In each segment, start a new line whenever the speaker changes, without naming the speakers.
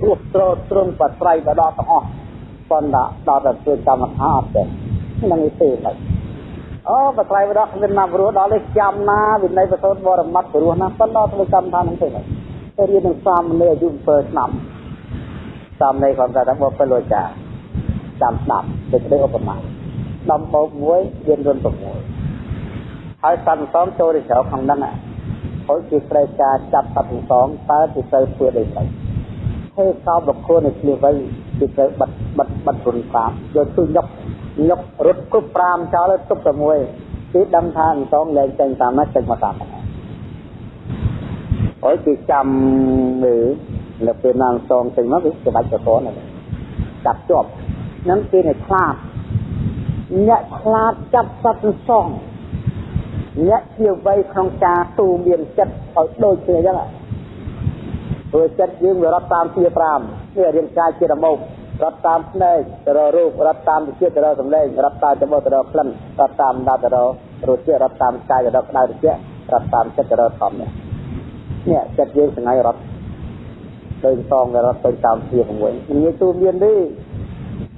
ព្រោះត្រត្រង់បត្រៃបដទាំងអស់ប៉ុន្តែដល់តែធ្វើកម្មដ្ឋានអត់ទេនឹងទេឡើយអូបត្រៃបដគ្មានណាព្រោះដល់នេះចាំណាវិន័យបសូតបរមត្តព្រោះណាប៉ុន្តែធ្វើកម្មដ្ឋាននឹងទេឡើយទៅរៀននឹងសាមណេរអាយុ7ឆ្នាំសាមណេរគាត់ថាបបិលោចាចាំស្ដាប់ដូចនេះឧបមាដំបោកមួយរៀនរុន6ហើយសន្សំចូលទៅក្រៅក្នុងហ្នឹងហើយជាត្រូវការចាប់សត្វទាំងសងតើជាទៅធ្វើដូចម៉េ ចហេកោបកគោនៃគ្នាវិញគឺត្រូវបិទបិទបិទរុន5យកជួយញុកញុករត់គ្រប់5ចោលទុកតែមួយគឺដឹងថាអង្សងលែងចេញតាមហ្នឹងចេញមកតាមហ្នឹងហើយគេចាំមើលនៅពេលណាអង្សងចេញមកវាច្បាច់ប្រព័ន្ធហ្នឹងចាប់ជាប់ហ្នឹងគេអ្នកខ្លាចអ្នកខ្លាចចាប់សត្វអង្សងអ្នកជាវ័យក្នុងការទូមានចិត្តឲ្យដូចគ្នាអញ្ចឹង ព្រោះចិត្តយើងវារត់តាមជា5នេះរាងកាយជារមុខរត់តាមភ្នែកទៅរករូបរត់តាមវិជាទៅរកសម្លេងរត់តាមច្បោះទៅរកក្លិនរត់តាមដាប់ទៅរករសជាតិរត់តាមកាយទៅរកក្តៅត្រជាក់រត់តាមចិត្តទៅរកធម្មនេះនេះចិត្តយើងថ្ងៃរត់ទៅសងរត់ទៅតាមជា6ងាយទូមានទេ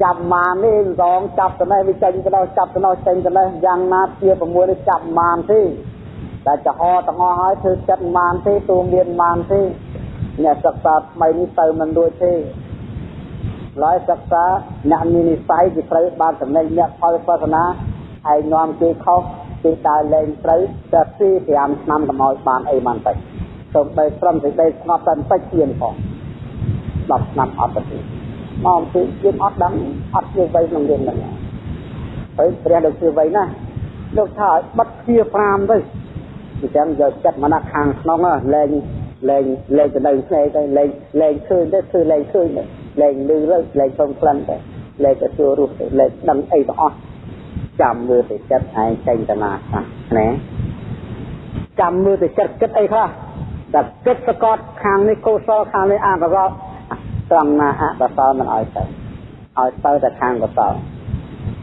ចាប់ម៉ាននេះរងចាប់ទៅនេះវាចេញទៅដល់ចាប់ទៅនោះចេញទៅនេះយ៉ាងណាជា6នេះចាប់ម៉ានទេតែចហទាំងអស់ហើយធ្វើចិត្តម៉ានទេទូមានម៉ានទេ អ្នកសិក្សាថ្មីនេះទៅមិនរួចទេឡើយសិក្សាអ្នកមាននិស័យគេត្រូវបានចំណេញអ្នកផលសាសនាហើយនាំគេខុសគេដើរលេងត្រូវតែ2 5ឆ្នាំកុំឲ្យបានអីបានតិចសូមបីត្រឹមសេចក្តីស្ងប់តែបន្តិចទៀតផង10ឆ្នាំអត់ទៅមកអំពីយើងអត់ដឹងអត់ជាវ័យក្នុងរឿងហ្នឹងហើយព្រះលោកជាវ័យណាលោកថាឲ្យបិទជា5ទៅអញ្ចឹងយកចិត្តមកណាខាងក្នុងលែង លែងលែងទៅនៅផ្នែកទៅលែងលែងឃើញទៅធ្វើលែងឃើញទៅលែងលឺទៅលែងဆုံးក្លិនទៅលែងទៅសួររស់ទៅលែងដឹងអីទាំងអស់ចាំមើលទៅចិត្តឯងចេញតាណាខ្លះណាចាំមើលទៅចិត្តគិតអីខ្លះតែគិតសកតខាងនេះកុសលខាងនេះអកុសលត្រង់ណាអកុសលមិនឲ្យទៅឲ្យទៅតែខាងកុសល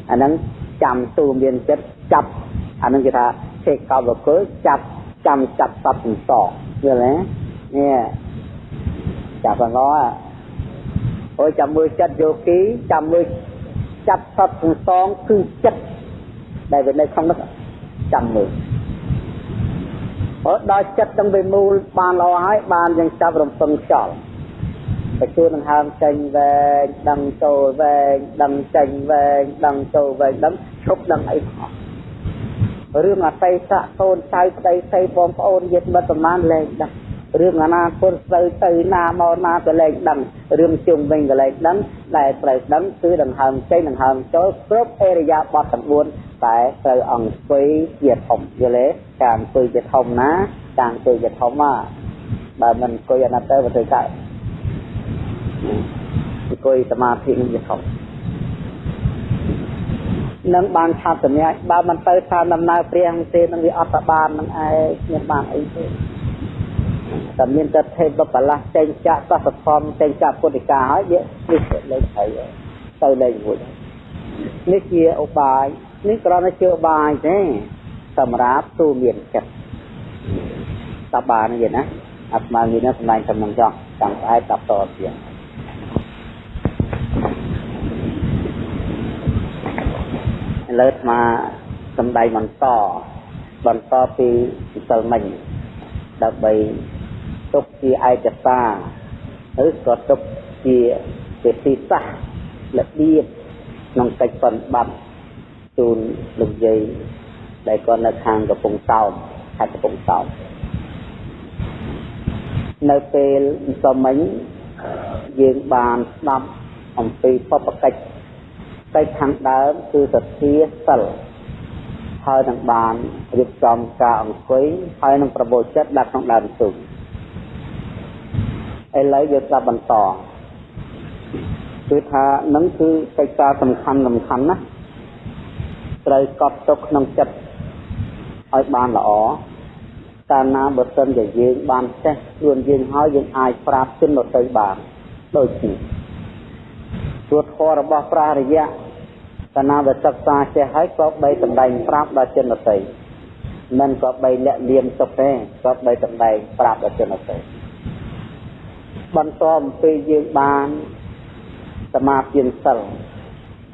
អាហ្នឹងចាំទូមានចិត្តចាប់អាហ្នឹងគេថាចេកកបកុលចាប់ចាំចាប់សត្វទាំងសងយល់ទេ នេះចាប់អងអូចាំមើលចិត្តយោគីចាំមើលចាប់សត្វទាំងសងគឺចិត្តដែលវានៅក្នុងនោះចាំមើលអត់ដល់ចិត្តទាំងវាមូលបានល្អហើយបានយើងចាប់រំពឹងខ្យល់ទៅជួននឹងហើមចេញវែងដឹងចូលវែងដឹងចេញវែងដឹងចូលវែងដឹងឈប់ដឹងអីផងរឿងអតីតកូនចៅប្តីស្រីបងប្អូនញាតិមិត្តប្រមាណលែងដឹង រឿងអនាគតស្រូវទៅណាមកណាក៏លែងដឹងរឿងជុំវិញក៏លែងដឹងដែលត្រូវដឹងគឺដង្ហើមចេញដង្ហើមចូលគ្រប់អេរិយាបថទាំង4តែត្រូវអង្គុយជាធំយល់ទេការអង្គុយជាធំណាការអង្គុយជាធំណាបើមិនអង្គុយអាណត្តិទៅវាធ្វើកើតអង្គុយសមាធិនឹងជាធំនឹងបានឆាប់សម្រាប់បើមិនទៅតាមដំណើរព្រះទេនឹងវាអត់តបាននឹងឯងមានបានអីទេ តែមានតែទេពបលាស់ចេញចាក់សសធម្មចេញចាក់ពុទ្ធិកាហើយវានេះលេខហើយទៅលេខមួយនេះជាឧបាយនេះគ្រាន់តែជាឧបាយទេសម្រាប់ទូមានចិត្តតបានយីណាអាត្មានិយាយណាសម្ដែងចំណងចង់ចង់ស្អែកតបតទៀតឥឡូវអាត្មាសម្ដែងបន្តបន្តពីសិលមិញដើម្បី ទុកជាឯកសារឬក៏ទុកជាវិធីសាស្ត្ររបៀបក្នុងកិច្ចបប្រតិបត្តិជូនលោកយាយដែលគាត់នៅខាងកំពង់សោមខេត្តកំពង់សោមនៅពេលសំមិញយើងបានស្ដាប់អំពីបបកិច្ចកិច្ចខាងដើមគឺសទ្ធាសិលហើយនឹងបានរៀបចំការអង្គុយហើយនឹងប្រមូលចិត្តដាក់ក្នុងដើមទុំ ឥឡូវយើងស្ដាប់បន្តគឺថានឹងគឺកិច្ចការសំខាន់សំខាន់ណាត្រូវកត់ទុកក្នុងចិត្តឲ្យបានល្អកាលណាបើសិនជាយើងបានចេះខ្លួនយើងហើយយើងអាចប្រាប់ជនដទៃបានដូចនេះព្រោះធម៌របស់ព្រះរយៈកាលណាបើសិក្សាចេះហើយក៏បីតម្ដែងប្រាប់ដល់ជនដទៃមិនក៏បីលាក់លៀមទុកទេក៏បីតម្ដែងប្រាប់ដល់ជនដទៃ បន្តអំពីយើងបានសមាធិសិល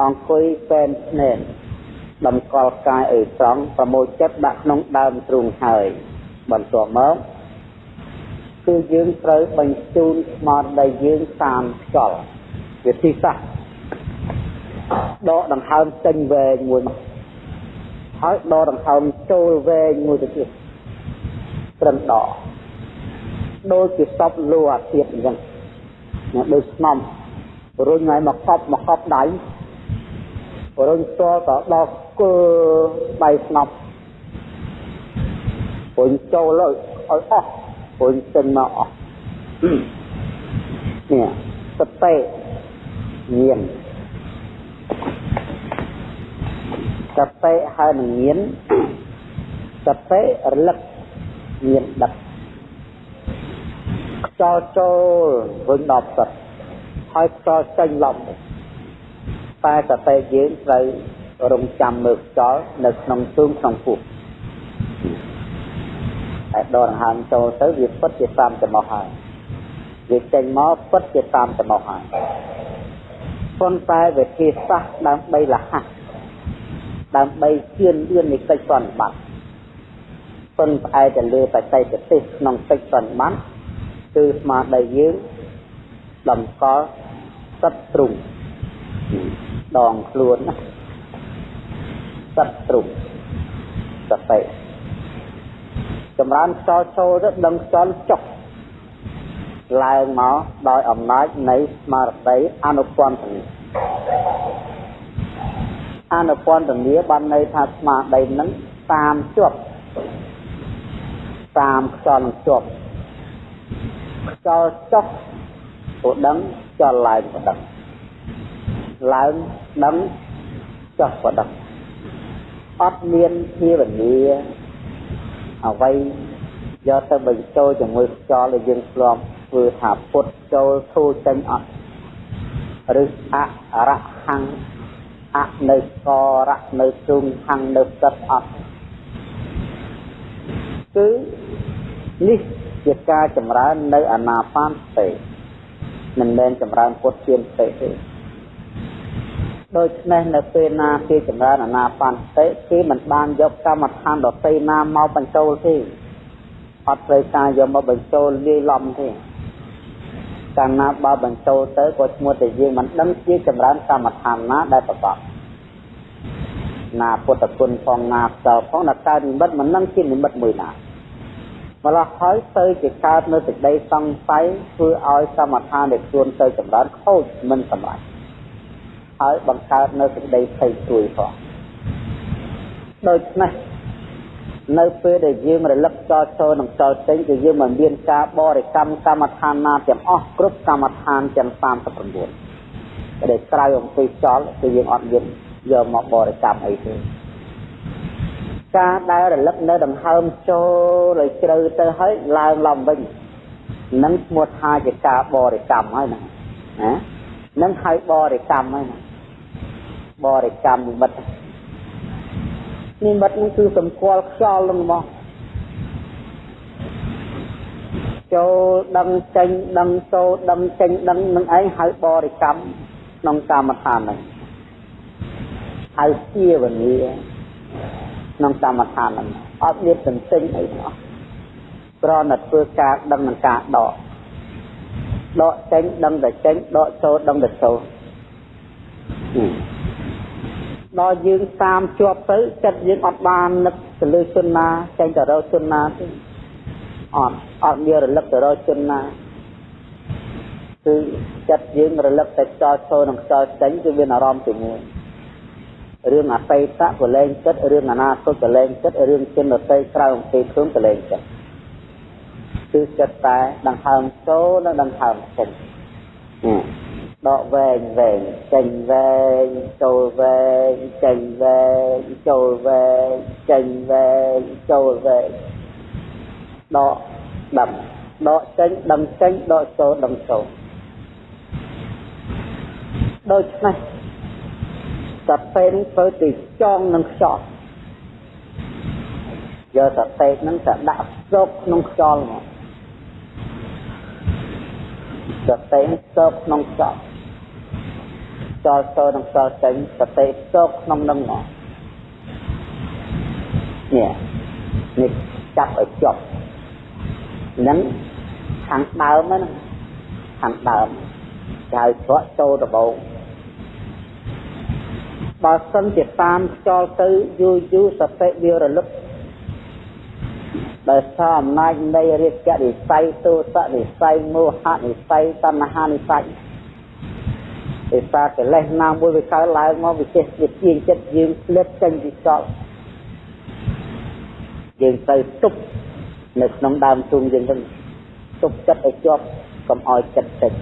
អង្គុយពេនភ្នែកតម្កល់កាយឲ្យត្រង់ប្រមូលចិត្តដាក់ក្នុងដើមទ្រូងហើយបន្ទាប់មកគឺយើងត្រូវបញ្ជូនស្មារតីយើងតាមខ្យល់វិធីសាស្ត្រដកដង្ហើមចេញវែងមួយមកហើយដកដង្ហើមចូលវែងមួយទៅទៀតត្រឹមដក ដូចជាសពលូអាទៀតអញ្ចឹងណាដូចស្នំរុញឲ្យមកកប់មកកប់ដៃរុញស្ទាល់ក៏ដល់គើដៃស្នប់រុញចូលឲ្យអស់រុញចេញមកអស់នេះសតិញាណសតិហើយនឹងញាណសតិរលឹកញាណដឹក ខ្យល់ចូលវិញដល់សិតហើយខ្យល់ចេញឡប់តែសតិយើងត្រូវរងចាំមើលខ្យល់នៅក្នុងទូងក្នុងពោះតែដកដង្ហើមចូលទៅវាពិតជាតាមចំោះហើយវាចេញមកពិតជាតាមចំោះហើយប៉ុន្តែវិធីសាស្ត្រដើម្បីលះដើម្បីជឿនលឿននៃកិច្ចសន្និបាតពឹងផ្អែកទៅលើបច្ចេកទេសក្នុងកិច្ចសន្និបាត គឺស្មារតីយើងតម្កល់សត្វទ្រុងដងខ្លួនណាសត្វទ្រុងសតិចម្រើនខ្យល់ចូលទៅដឹងខ្យល់ចុះឡើងមកដោយអំណាចនៃស្មារតីអនុពន្ធនីអនុពន្ធនីបានន័យថាស្មារតីនឹងតាមជាប់តាមខ្យល់នឹងជាប់ ខ្យល់ចុះក៏ដឹងខ្យល់ឡើងក៏ដឹងឡើងដឹងចុះក៏ដឹងអត់មានភាវនាអ្វីយកទៅបញ្ចូលជាមួយខ្យល់ដែលយើងធ្លាប់ធ្វើថាពុតចូលធូរចេញអត់ឬអរហੰអនៅករៈនៅជុំហੰនៅសិតអត់គឺនេះ ជាការចម្រើននៅអាណាបានសតិមិនមែនចម្រើនពុតជាសតិទេដូច្នេះនៅពេលណាគេចម្រើនអាណាបានសតិគេមិនបានយកកម្មដ្ឋានដតីណាមកបញ្ចូលទេអត់ត្រូវការយកមកបញ្ចូលលាយឡំទេកាលណាបើបញ្ចូលទៅក៏ឈ្មោះតែយើងមិនដឹងជាចម្រើនកម្មដ្ឋានណាដែលប្រកបណាពុទ្ធគុណផងណាផ្សោផងណាកើតនិមិត្តមិននឹងជានិមិត្តមួយណា ម្ល៉េះហើយទៅជាកើតនៅសេចក្តីសង្ស័យធ្វើឲ្យកម្មដ្ឋានដែលខ្លួនទៅចម្រើនខូចមិនសម្រេចហើយបង្កើតនៅសេចក្តីភ័យព្រួយផងដូច្នេះនៅពេលដែលយើងរលឹកចោលចូលនិងចោលចេញគឺយើងមិនមានការបរិកម្មកម្មដ្ឋានណាទាំងអស់គ្រប់កម្មដ្ឋានទាំង39ដែលក្រៅអំពីចោលគឺយើងអត់មានយកមកបរិកម្មអីទេ ការដែលរលឹកនៅដង្ហើមចូលឲ្យជ្រៅទៅហើយឡើងឡំវិញនឹងឈ្មោះថាជាការបរិកម្មហើយណាណានឹងហៅបរិកម្មហើយណាបរិកម្មនិមិត្តនិមិត្តនេះគឺសម្គាល់ខ្យល់នឹងមកចូលដឹងចេញដឹងចូលដឹងចេញដឹងនឹងឯងហៅបរិកម្មក្នុងកម្មដ្ឋានហ្នឹងហៅជាវនី ក្នុងកម្មដ្ឋានហ្នឹងអត់មានសន្ទិញអីទាំងអស់គ្រាន់តែធ្វើការដឹងនឹងការដកដកចេញដឹងតែចេញដកចូលដឹងតែចូលដល់យើងតាមជាប់ទៅចិត្តយើងអត់បាននឹកទៅលើជនណាចេញទៅរកជនណាទេអត់អត់មានរលឹកទៅរកជនណាគឺចិត្តយើងរលឹកតែខ្យល់ចូលនិងខ្យល់ចេញគឺមានអារម្មណ៍ជាមួយ រឿងអតីតក៏លែងចិត្តរឿងអនាគតក៏លែងចិត្តរឿងជនដតីក្រៅអំពីខ្លួនក៏លែងចិត្តគឺចិត្តតែដង្ហើមចូលនិងដង្ហើមចេញដកវែងវែងចេញវែងចូលវែងចេញវែងចូលវែងចេញវែងចូលវែងដកដឹងដកចេញដឹងចេញដកចូលដឹងចូលដូច្នេះ សតិនឹងធ្វើទៅចងនឹងខ្យល់យកសតិនឹងទៅដាក់ស្រុកក្នុងខ្យល់មកសតិសោកក្នុងចប់ចោលចូលនឹងចោលចេញសតិសោកក្នុងនឹងមកនេះនេះចាប់ឲ្យជាប់នឹងខាងដើមហ្នឹងខាងដើមគេហៅត្រកចូលដបោ បើសិនជាតាមចោលទៅយូរយូរសតិវារលឹកដោយសារអំណាចនៃរាជនិស័យទោសនិស័យមោហនិស័យតណ្ហានិស័យឯសារកិលេសណាមួយវាកើតឡើងមកវាចេះវាជាងចិត្តយើងផ្លិតចេញពីសល់យើងទៅទប់នៅក្នុងដើមទុំយើងទៅទប់ចិត្តឲ្យជាប់កុំឲ្យចិត្តតិច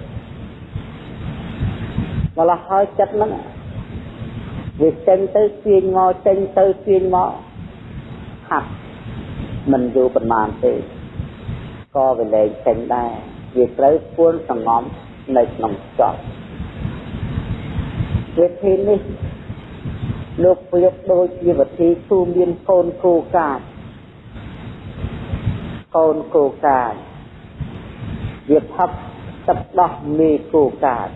ម្ល៉េះហើយចិត្តហ្នឹង វាចេញទៅទាញមកចេញទៅទាញមកហាត់មិនយូរប៉ុន្មានទេក៏វាលែងចេញដែរវាត្រូវពួនសងំនៅក្នុងចប់វិធីនេះលោកប្រៀបដូចជាវិធីទូមានកូនគោកាចកូនគោកាចវាផឹកទឹកដោះមេគោកាច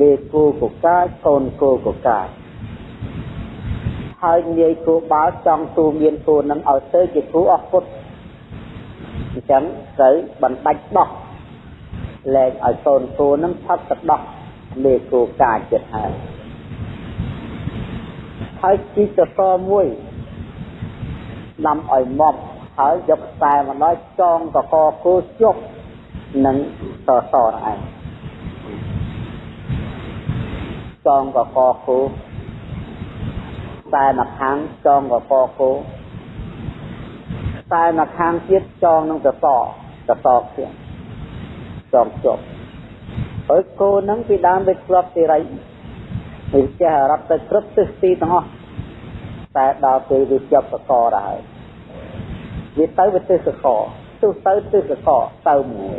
មេគោកកាចកូនគោកកាចហើយនាយគោបាល់ចង់ទូមានគោនឹងឲ្យទៅជាគ្រូអស់ពុតអញ្ចឹងត្រូវបណ្ដាច់ដោះលែងឲ្យកូនគោនឹងផឹកទឹកដោះមេគោកាចចិត្តហើយហើយជីកតមួយដាំឲ្យម៉ប់ហើយយកខ្សែមកដល់ចងកកគោជប់នឹងសសរឯង ចងកកគោតែមកខាងចងកកគោតែមកខាងទៀតចងនឹងសសរសសរទៀតចងជប់ហើយគោនឹងពីដើមវាធ្លាប់ទីរៃវាចេះរត់ទៅគ្រប់ទិសទីទាំងអស់តែដល់ពេលវាជាប់សកដែរវាទៅវាទិសកទិសទៅទិសកទៅមួយ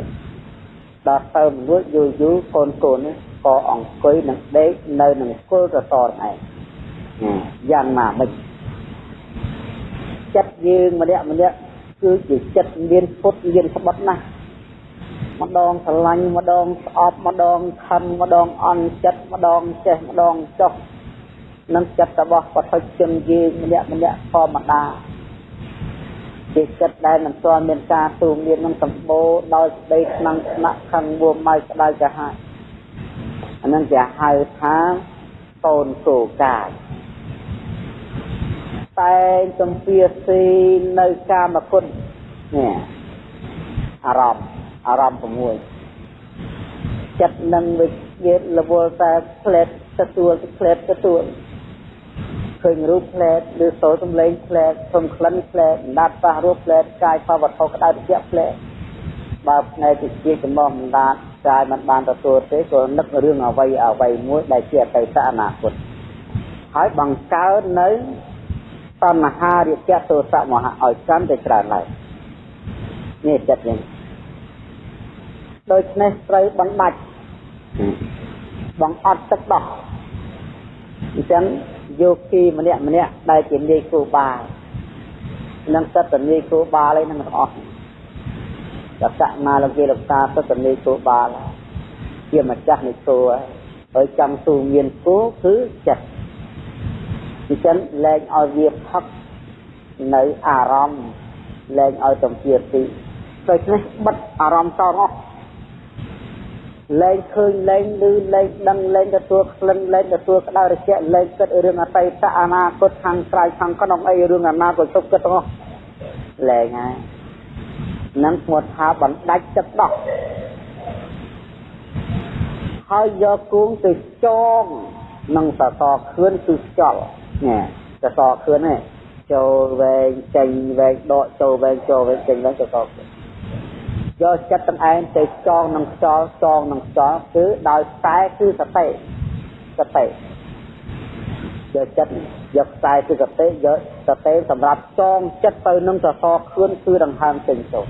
ដល់ទៅមួយយូរយូរកូនកូននេះ ក៏អង្គុយនឹងដេកនៅនឹងគល់កសរឯងយ៉ាងណាមិញចិត្តយើងម្នាក់ម្នាក់គឺជាចិត្តមានពុតមានស្បត់ណាស់ម្ដងស្រឡាញ់ម្ដងស្អប់ម្ដងខឹងម្ដងអន់ចិត្តម្ដងចេះម្ដងចុះនឹងចិត្តរបស់បឋិជនយើងម្នាក់ម្នាក់ធម្មតាជាចិត្តដែលមិនទាន់មានការទូមាននឹងសម្បូរដោយស្ដីខ្លាំងស្នាក់ខឹងមួម៉ៅក្តៅកាហាយ អានឹងគេហៅថាកូនគោកាយតែងទំពាស៊ីនៅកាមគុណនេះអារម្មណ៍អារម្មណ៍6ចិត្តនឹងវិជារវល់តែផ្លែតទទួលផ្លែតទទួលឃើញរូបផ្លែតឬសូរសំឡេងផ្លែតសុំក្លិនផ្លែតដាត់ប៉ះរូបផ្លែតកាយផលវត្ថុក្តៅត្រជាក់ផ្លែតបើផ្នែកវិជាចំមមិនដាត កាយមិនបានទទួលទេក៏នឹករឿងអ្វីអ្វីមួយដែលជាអតីតអនាគតហើយបង្កើតនៅតណ្ហារិយៈទោសៈមហៈឲ្យកាន់តែច្រើនឡើងនេះចិត្តនេះដូច្នេះត្រូវបណ្ដាច់បង្អត់ទឹកដោះអញ្ចឹងយោគីម្នាក់ម្នាក់ដែលជានាយគូបាលនឹងសិទ្ធិនាយគូបាលឯនឹងទាំងអស់ តកណាលោកគេលោកតាសិទ្ធិនាយគូបាលជាម្ចាស់នៃគូហើយចង់ទូមានគូគឺចិត្តអញ្ចឹងលែងឲ្យវាផឹកនៅអារម្មណ៍លែងឲ្យទំពាទីដូច្នេះបិទអារម្មណ៍តអស់លែងឃើញលែងឮលែងដឹងលែងទទួលក្លិនលែងទទួលក្តៅរជាលែងគិតរឿងអតីតអនាគតខាងក្រៅខាងក្នុងអីរឿងអនាគតទុកគិតទាំងអស់លែងហើយ នឹងឈ្មោះថាបណ្ដាច់ចិត្តដោះហើយយកគួងទៅចងនឹងសសរខឿនគឺខ្យល់នេះសសរខឿននេះចូលវែងចេញវែងដកចូលវែងចូលវែងចេញវែងសសរខឿនយកចិត្តទាំងឯងទៅចងនឹងខ្យល់ចងនឹងខ្យល់គឺដោយខ្សែគឺសតិសតិយកចិត្តយកខ្សែគឺសតិយកសតិសម្រាប់ចងចិត្តទៅនឹងសសរខឿនគឺដង្ហើមចេញចូល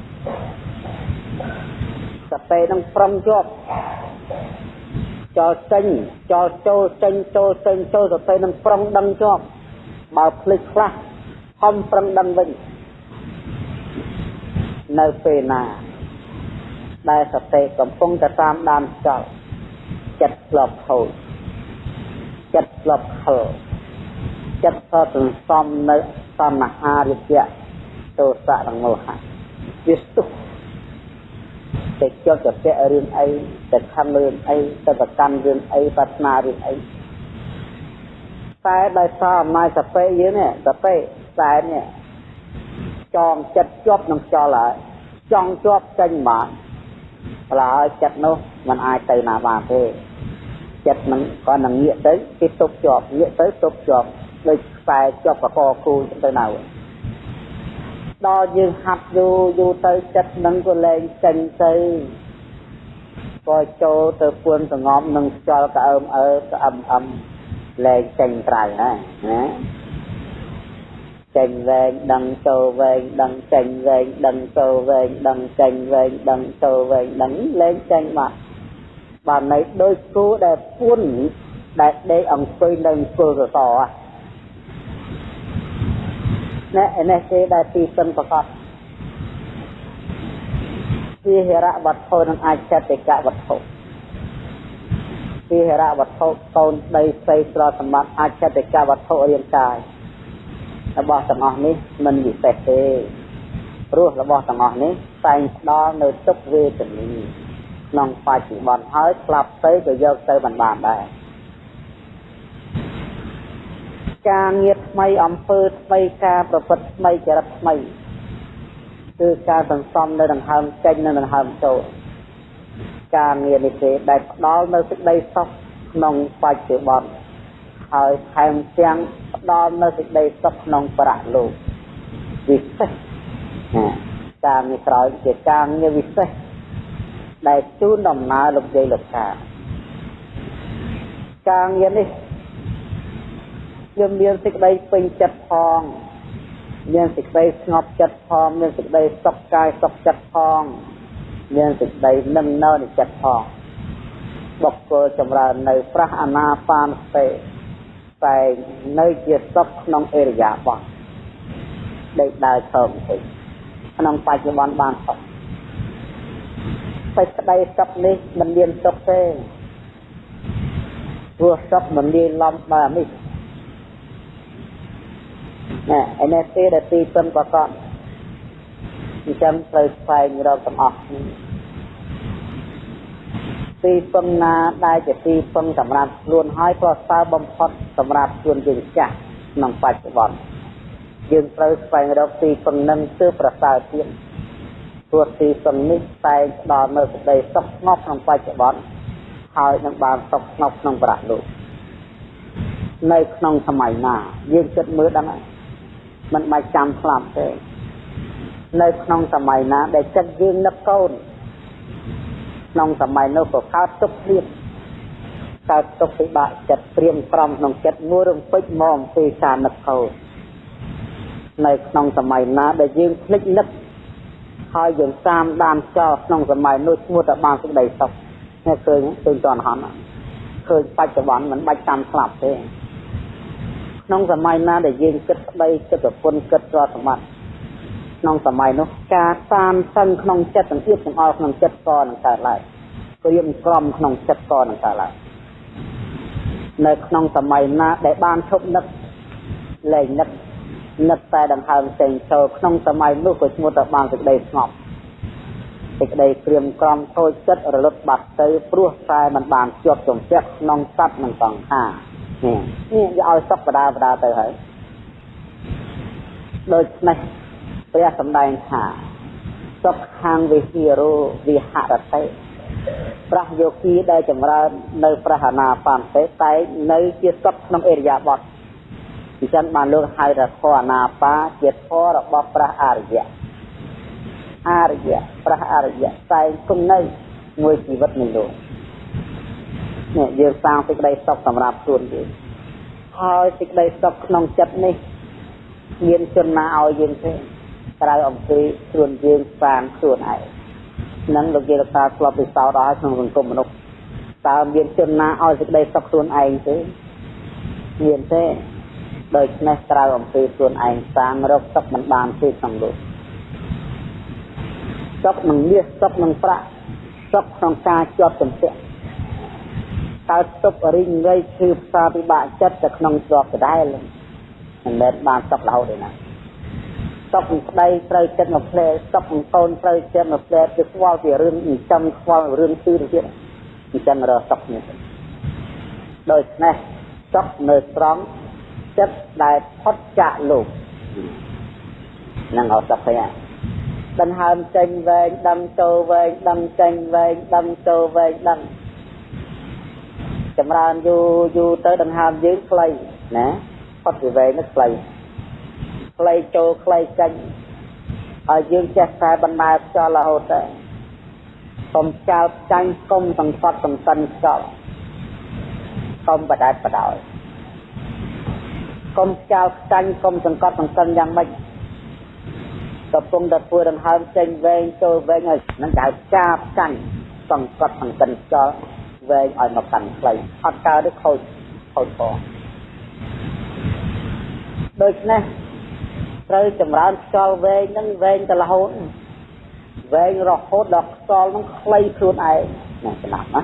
សតិនឹងប្រំជាប់ចោលចេញចោលចូលចេញចូលចេញចូលសតិនឹងប្រំដឹងជាប់បើភ្លេចខ្លះខំប្រឹងដឹងវិញនៅពេលណា ដែលសតិកំពុងតែតាមដានចោលចិត្តស្លប់ខូចចិត្តស្លប់ខលចិត្តក៏សន្សំនៅសន្ហារិយៈទោសៈនិងមោហៈ វាស្ទុះតែចត់ទៅរឿងអីទៅខំរឿងអីទៅប្រកាន់រឿងអីប្រាថ្នារឿងអីតែដោយសារអំណាចសតិយើងនេះសតិតែនេះចងចិត្តជាប់នឹងខ្យល់ហើយចង់ជាប់ចេញមកបើឲ្យចិត្តនោះมันអាចទៅណាបានទេចិត្តมันក៏នឹងងាកទៅគេទប់ជាប់ងាកទៅទប់ជាប់ដូចខ្សែជាប់កកគូទៅនៅ ដល់យើងហាត់យូរយូរទៅចិត្តនឹងក៏លែងចេញទៅក៏ចូលទៅពួនសងំនឹងខ្យល់ក្អើមអើក្អឹមអឹមលែងចេញក្រៅណាណាចេញវែងដឹងចូលវែងដឹងចេញវែងដឹងចូលវែងដឹងចេញវែងដឹងចូលវែងដឹងលែងចេញមកបានន័យដូចគូដែលពួនដែលដេកអង្គុយនៅគល់កក ណែនេះគេដែលទីសិនប្រកបវិហរវត្ថុនឹងអាចចតិកវត្ថុវិហរវត្ថុកូនដីស្រីស្រសម្បត្តិអាចចតិកវត្ថុរាងកាយរបស់ទាំងអស់នេះមិនវិសេសទេព្រោះរបស់ទាំងអស់នេះតែងផ្ដល់នៅទុកវេទនីក្នុងបច្ចុប្បន្នហើយស្លាប់ទៅក៏យកទៅមិនបានដែរ ការងារថ្មីអំពើថ្មីការប្រព្រឹត្តថ្មីចរិតថ្មីគឺការសន្សំនៅដង្ហើមចេញនិងដង្ហើមចូលការងារនេះទេដែលផ្ដល់នៅសេចក្តីសុខក្នុងបច្ចុប្បន្នហើយថែមទាំងផ្ដល់នៅសេចក្តីសុខក្នុងប្រាក់លោកវិសេសការងារក្រោយជាការងារវិសេសដែលជូនដំណើរលោកយាយលោកតាការងារនេះ យើងមានសេចក្តីពេញចិត្តផងមានសេចក្តីស្ងប់ចិត្តផងមានសេចក្តីសុខកាយសុខចិត្តផងមានសេចក្តីនឹងនៅនៃចិត្តផងបុគ្គលចម្រើននៅប្រះអាណាបានសតិតែនៅជាសុខក្នុងអេរិយាបថដេកដើរឈរបន្តិចក្នុងបច្ចុប្បន្នបានសុខសេចក្តីសុខនេះមិនមានសុខទេព្រោះសុខមិនលាយឡំដោយអានេះ ណែឯនេះទេដែលទីពឹងប្រកបអញ្ចឹងត្រូវស្វែងរកទាំងអស់ទីពឹងណាដែលជាទីពឹងសម្រាប់ខ្លួនហើយប្រសើរបំផុតសម្រាប់ខ្លួនយើងចាស់ក្នុងបច្ចុប្បន្នយើងត្រូវស្វែងរកទីពឹងនឹងគឺប្រសើរទៀតព្រោះទីពឹងនេះតែងផ្ដល់នៅសេចក្តីសុខស្ងប់ក្នុងបច្ចុប្បន្នហើយនឹងបានសុខស្ងប់ក្នុងប្រាក់លោកនៅក្នុងសម័យណាយើងគិតមើលដឹងហើយ មិនបាច់ចាំស្លាប់ទេនៅក្នុងសម័យណា ដែលចិត្តយើងនឹកកូនក្នុងសម័យនោះក៏កើតទុកព្រៀបកើតទុកពិបាកចិត្តព្រៀមក្រំក្នុងចិត្តមួយរំពេចមកអំពីការនឹកកូននៅក្នុងសម័យណាដែលយើងភ្លេចនឹកហើយយើងតាមដានចោលក្នុងសម័យនោះឈ្មោះតែបានសេចក្តីសុខនេះឃើញឃើញតនហន់ឃើញបច្ចុប្បន្នមិនបាច់តាមស្លាប់ទេ ក្នុងសម័យណាដែលយើងគិតស្ដីគិតប្រពន្ធគិតទ្រព្យសម្បត្តិក្នុងសម័យនោះការតានតឹងក្នុងចិត្តទាំងទៀតទាំងអស់ក្នុងចិត្តក៏នឹងកើតឡើងព្រៀមក្រំក្នុងចិត្តក៏នឹងកើតឡើងនៅក្នុងសម័យណាដែលបានឈប់នឹកលែងនឹកនឹកតែដង្ហើមចេញចូលក្នុងសម័យនោះក៏ឈ្មោះថាបានសេចក្តីស្ងប់សេចក្តីព្រៀមក្រំខូចចិត្តរលត់បាត់ទៅព្រោះតែมันបានជាប់ជំពាក់ក្នុងសត្វនិងសង្ខារនេះនេះ យកឲ្យសុខបដាបដាទៅហើយដូច្នេះព្រះសម្ដែងថាសុខខាងវិហារោវិហរតិប្រះយោគីដែលចម្រើននៅប្រះអាណាបានទេតែនៅជាសុខក្នុងអេរិយាបថអញ្ចឹងបានលោកហៅថាធរអាណាបាជាធររបស់ព្រះអរិយៈអរិយៈព្រះអរិយៈតែគង់នៅមួយជីវិតនៃលោក នេះយើងសាងសេចក្តីសុខសម្រាប់ខ្លួនយើងហើយសេចក្តីសុខក្នុងចិត្តនេះមានជនណាឲ្យយើងទេក្រៅអំពីខ្លួនយើងសាងខ្លួនឯងនឹងលោកយាយលោកតាធ្លាប់ពិសោធន៍ដល់ក្នុងសង្គមមនុស្សតើមានជនណាឲ្យសេចក្តីសុខខ្លួនឯងទេមានទេដូច្នេះក្រៅអំពីខ្លួនឯងសាងរកសុខមិនបានទេក្នុងលោកសុខនឹងមាសសុខនឹងប្រាក់សុខក្នុងការជាប់ជំពាក់ តើទុករិញរៃឈឺផ្សាពិបាកចិត្តទៅក្នុងជាប់ដដែលមិនមែនបានសុខរហូតទេណាសុខប្តីត្រូវចិត្តមកផ្លែសុខកូនត្រូវចិត្តមកផ្លែគឺខ្វល់ពីរឿងចិញ្ចឹមខ្វល់រឿងទីទៅទៀតអញ្ចឹងរកសុខនេះដូច្នេះសុខនៅត្រង់ចិត្តដែលផុតចាកលោកនឹងអត់សុខទេដង្ហើមចេញវែងដឹងចូលវែងដឹងចេញវែងដឹងចូលវែងដឹង ចម្រើនយូរយូរទៅដង្ហើមយើងខ្លីណាផុតពីវែងនេះខ្លីខ្លីចូលខ្លីចេញហើយយើងចេះតែបណ្ដើខ្យល់រហូតទៅកុំចោលចាញ់កុំសង្កត់សង្កិនខ្យល់កុំបដែតបដោយកុំចោលចាញ់កុំសង្កត់សង្កិនយ៉ាងម៉េចកំពុងតែធ្វើដង្ហើមចេញវែងចូលវែងហើយនឹងហៅចាបចាញ់សង្កត់សង្កិនខ្យល់ វែងឲ្យមកកាន់ខ្លីអត់កើតទេខូចខូចផងដូច្នេះត្រូវចម្រើនខ្យល់វែងនឹងវែងទៅរហូតវែងរហូតដល់ខ្យល់នឹងខ្លីខ្លួនឯងណាស្ដាប់ណា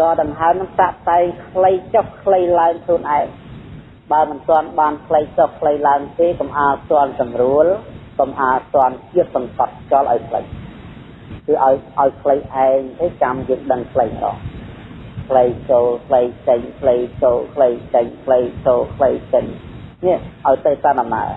តដង្ហើមនឹងតាក់តែងខ្លីចុះខ្លីឡើងខ្លួនឯងបើមិនទាន់បានខ្លីចុះខ្លីឡើងទេកុំអាលទាន់ស្រួលកុំអាលទាន់ជាតិសង្កត់ខ្យល់ឲ្យខ្លី គឺឲ្យឲ្យខ្លីឯងទេចាំយើងដឹងខ្លីម្ដងខ្លីចូលខ្លីចេញខ្លីចូលខ្លីចេញខ្លីចូលខ្លីចេញនេះឲ្យទៅតាមដំណើរ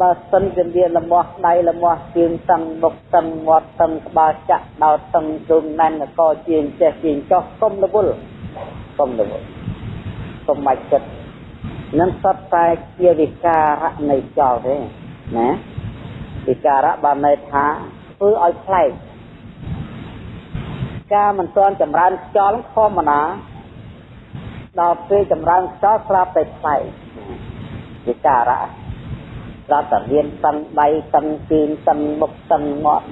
បើសិនជាមានលមាស់ដៃលមាស់ជើងតឹងមុខតឹងមាត់តឹងក្បាលចាក់ដោតតឹងជុំណែនកជាងចេះជាងចោះកុំរវល់កុំរវល់កុំបាច់ចិត្តនឹងសត្វតែជាវិការៈនៃចោលទេណា វិការៈបានន័យថាធ្វើឲ្យផ្លែកការមិនទាន់ចម្រើនខ្យល់ធម្មតាដល់ពេលចម្រើនខ្យល់ស្រាប់តែផ្លែកវិការៈស្រាប់តែមានតឹងដៃតឹងជើងតឹងមុខតឹងមាត់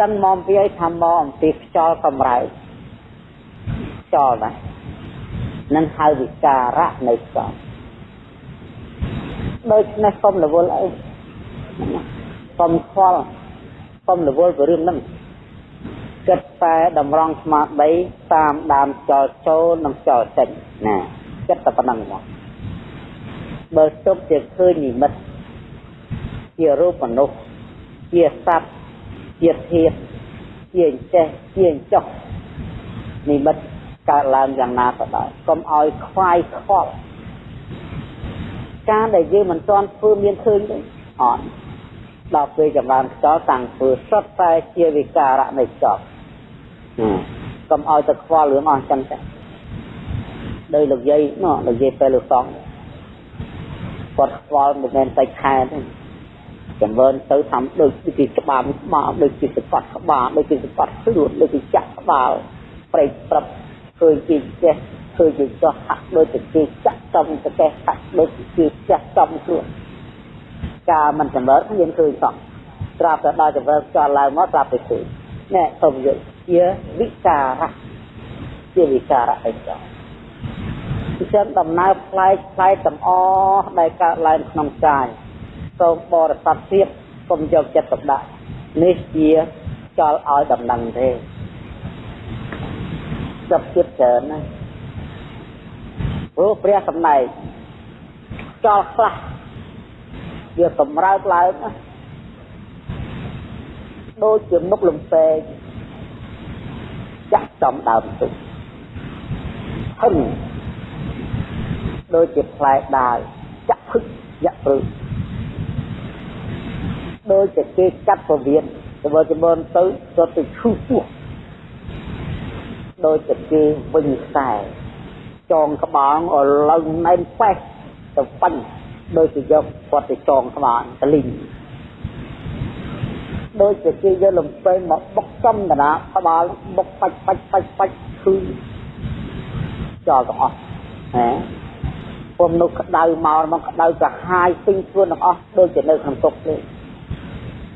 ចឹងមកពីឲ្យថាមកអំពីខ្យល់កម្រៅខ្យល់ណានឹងហៅវិការៈនៃខ្យល់ដូច្នេះកុំរវល់អី កុំខ្វល់កុំរវល់ពីរឿងហ្នឹងគិតតែតម្រង់ស្មារតីតាមដើមចោលចូលនិងចោលចេញណាគិតតែប៉ុណ្្នឹងមកបើទុកជាឃើញនិមិត្តជារូបមនុស្សជាសត្វជាធាតុជាអញ្ចេះជាអញ្ចោះនិមិត្តកើតឡើងយ៉ាងណាក៏ដោយកុំឲ្យខ្វាយខ្វល់ការដែលយើងមិនទាន់ធ្វើមានឃើញទេអត់ ដល់ពេលចម្រើនខ្យល់តាំងធ្វើសុទ្ធតែជាវិការៈនៃខ្យល់កុំឲ្យទៅខ្វល់រឿងអស់ចឹងទេដោយលោកយាយនោះលោកយាយពេលលោកសងគាត់ខ្វល់មិនមែនតែខែទេចម្រើនទៅធ្វើដូចជាច្បាប់ក្បាលដូចជាសកត់ក្បាលដូចជាសកត់ខ្លួនដូចជាចាក់ក្បាលប្រេកព្រឹបឃើញជាចេះឃើញជាចោះហាក់ដូចជាចាក់ចំប្រកេះហាក់ដូចជាចាក់ចំខ្លួន ការមិនចម្រើនយើងឃើញសោះត្រាប់តែដល់ចម្រើនចោលឡើងមកត្រាប់តែឃើញណែសូមយកជាវិការៈជាវិការៈអីចោលអញ្ចឹងដំណើរផ្លែកផ្លែកទាំងអស់ដែលកើតឡើងក្នុងកាយសូមបរិស័ទទៀតកុំយកចិត្តទុកដាក់នេះជាចោលឲ្យដំណឹងទេចាប់ចិត្តច្រើនណាព្រោះព្រះសម្ដែងចោលខ្លះ វាកម្រើកឡើងណាដូចជាមុខលំពេកចាក់ចំដើមទុកហឹងដូចជាផ្លែដាវចាក់ភឹកយ៉ាក់ព្រឹកដូចជាគេកាត់ពវៀនទៅបើចំនទៅទៅទៅឈូសពោះដូចជាគេវិញខ្សែចងក្បាលអលឹងណែនប៉េះទៅបាញ់ ដូចជាយកគាត់ទៅចងក្បាលតលីងដូចជាគេយកលំពេងមកបុកចំកណាក្បាលបុកបាច់បាច់បាច់បាច់គឺចោលទាំងអស់ហ៎ពុំនោះក្តៅមកមកក្តៅកាហាយពេញខ្លួនទាំងអស់ដូចជានៅក្នុងទុកទេ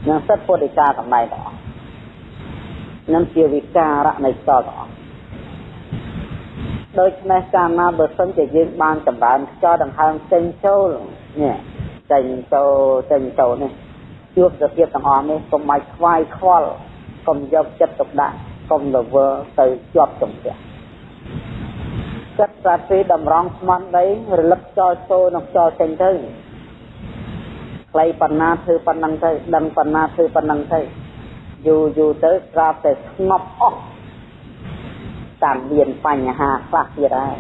នឹងសិទ្ធពុទ្ធិកាសម្ដែងទាំងអស់នឹងជាវិការៈនៃសល់ទាំងអស់ដូច្នេះកាលណាបើសិនជាយើងបានចម្រើនខ្យល់ដង្ហើមចេញចូល នេះចេញចូលចេញចូលនេះជួបសភាពទាំងអស់នេះកុំឲ្យខ្វាយខ្វល់កុំយកចិត្តទុកដាក់កុំរវើទៅជាប់ចំពាក់ចិត្តសាទីតម្រង់ស្មារតីរលឹកចោលចូលនិងចោលចេញទៅខ្លីប៉ុណ្ណាធ្វើប៉ុណ្ណឹងទៅដឹងប៉ុណ្ណាធ្វើប៉ុណ្ណឹងទៅយូរយូរទៅស្រាប់តែស្ងប់អស់តាមមានបញ្ហាខ្លះទៀតហើយ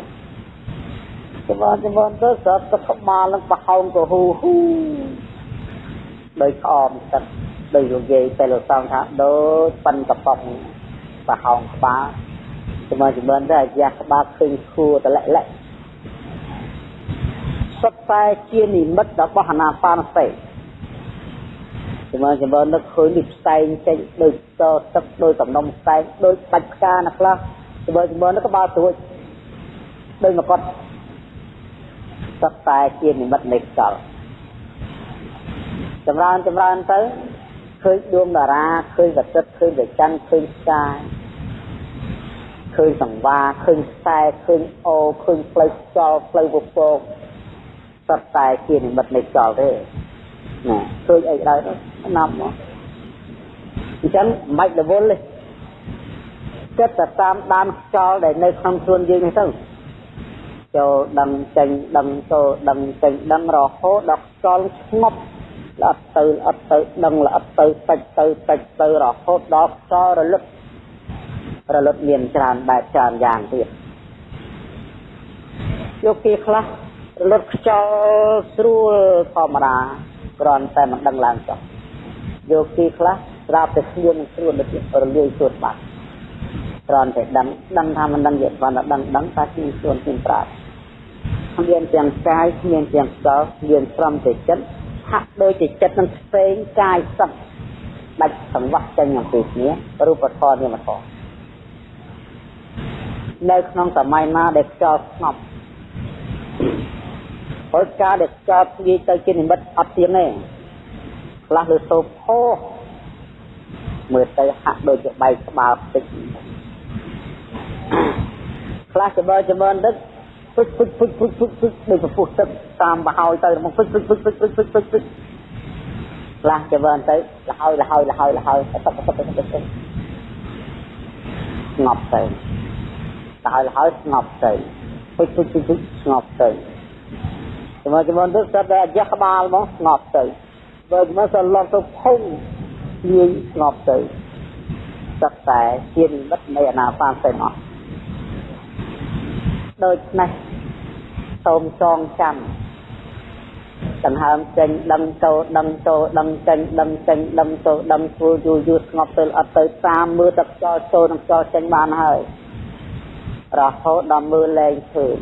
ចម្រើនចម្រើនទៅស្រាប់ទឹកក្បាលនឹងប្រហោងក៏ហ៊ូហ៊ូដោយក្អមទឹកដោយលោកយាយពេលលោកសងថាដូចប៉ិនកប៉ុងប្រហោងក្បាលចម្រើនចម្រើនទៅអាយ៉ាក្បាលឃើញខួរតលាក់លាក់សុទ្ធតែជានិមិត្តរបស់អនាបានសតិចម្រើនចម្រើននឹកឃើញនេះផ្សែងចេញដូចតទឹកដូចកំណុំផ្សែងដូចបាច់ផ្កាណាខ្លះចម្រើនចម្រើននឹកក្បាលត្រួចដូចមកគាត់ សុទ្ធតែជានិមិត្តនៃខ្យល់ចម្រើនចម្រើនទៅឃើញដួងតារាឃើញវតិតឃើញវិច័ន្ទឃើញផ្កាយឃើញសង្វាឃើញខ្សែឃើញអូឃើញផ្លូវខ្យល់ផ្លូវពពកសុទ្ធតែជានិមិត្តនៃខ្យល់ទេណាឃើញអីដែរណាប់មកអញ្ចឹងមិនបាច់រវល់ទេចិត្តទៅតាមដានខ្យល់ដែលនៅក្នុងខ្លួនយើងនេះទៅ ចូលដឹងចេញដឹងចូលដឹងចេញដឹងរហូតដល់ខ្យល់ស្ងប់ល្អិតទៅល្អិតទៅដឹងល្អិតទៅតិចទៅតិចទៅរហូតដល់ខ្យល់រលឹករលត់មានច្រើនបែបច្រើនយ៉ាងទៀតយកគេខ្លះរលត់ខ្យល់ស្រួលធម្មតាគ្រាន់តែមិនដឹងឡើងចុះយកគេខ្លះស្រាប់តែខ្លួនស្រួលទៅរលាយស្រួលបាត់គ្រាន់តែដឹងដឹងថាមិនដឹងយកគ្រាន់តែដឹងដឹងតែជាខ្លួនជាប្រាជ្ញមានទាំងកាយមានទាំងខ្យល់មានស្រំទៅចិត្តហាក់ដូចជាចិត្តនឹងផ្សេងកាយសឹកដាច់សង្វាក់ចេញអំពីគ្នារូបធម៌នាមធម៌នៅក្នុងសម័យណាដែលខ្យល់ស្ងប់ហើយការដែលខ្យល់និយាយទៅជានិមិត្តអត់ទៀងទេខ្លះលើសូផោមើលទៅហាក់ដូចជាបែកក្បាលផ្ទិចខ្លះច្បើច្បើទឹក ពុជពុជពុជពុជពុជពុជដូចពពុះទឹកតាមបហើយទៅមកពុជពុជពុជពុជពុជពុជពុជពុជខ្លះច្បើទៅលហើយលហើយលហើយលហើយទឹកទឹកទឹកទឹកទឹកស្ងប់ទៅលហើយលហើយស្ងប់ទៅពុជពុជពុជពុជស្ងប់ទៅចាំចាំទៅស្ដាប់អាយ៉ាក្បាលមកស្ងប់ទៅបើមកសឡំទៅភុំលាយស្ងប់ទៅស្ដាប់តែជានិមិត្តនៃអនាបានទៅអស់ដូច្នេះ សូមចងចាំដង្ហើមចេញដឹងចូលដឹងចូលដឹងចេញដឹងចេញដឹងចូលដឹងធ្វើយូរយូរស្ងប់ទៅអត់ទៅតាមមើលទឹកខ្យល់ចូលនិងខ្យល់ចេញបានហើយរហូតដល់មើលលែងឃើញ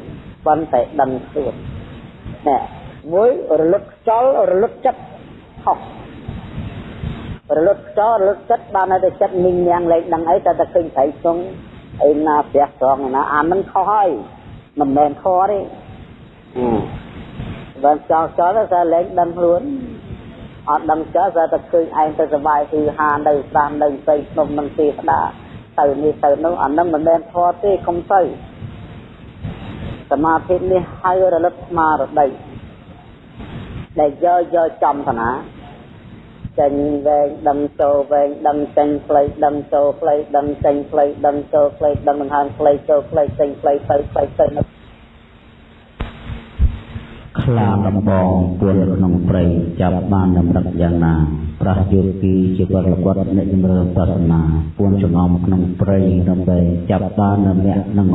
ប៉ុន្តែដឹងខ្លួននេះមួយរលឹកខ្យល់រលឹកចិត្តខុសរលឹកខ្យល់រលឹកចិត្តបានតែចិត្តមីងញ៉ាំងលែងដឹងអីតែតែឃើញត្រៃក្នុងអីណាព្រះត្រង់ណាអាមិនខុសហើយមិនមែនខទេ បើចោលចោលតែលែងដឹងខ្លួនអត់ដឹងចោលតែតែឃើញឯងទៅសុបាយគឺហានៅស្ដាំនៅស្អីក្នុងនឹងទេស្ដាទៅនេះទៅនោះអានឹងមិនមែនធေါ်ទេកុំទៅសមាធិនេះហើយរលឹកស្មារតីដែលយកយកចំឋានាចេញវែងដឹងចូលវែងដឹងចេញផ្លៃដឹងចូលផ្លៃដឹងចេញផ្លៃដឹងចូលផ្លៃដឹងដង្ហើមផ្លៃចូលផ្លៃចេញផ្លៃទៅផ្លៃទៅនៅ
ខ្លាដំបងពួនក្នុងព្រៃចាប់បានដំណឹកយ៉ាងណាប្រះយោគីជាវរលគាត់អ្នកជំរឿសាសនាពួនចំំក្នុងព្រៃដើម្បីចាប់បាននៅអ្នកនឹង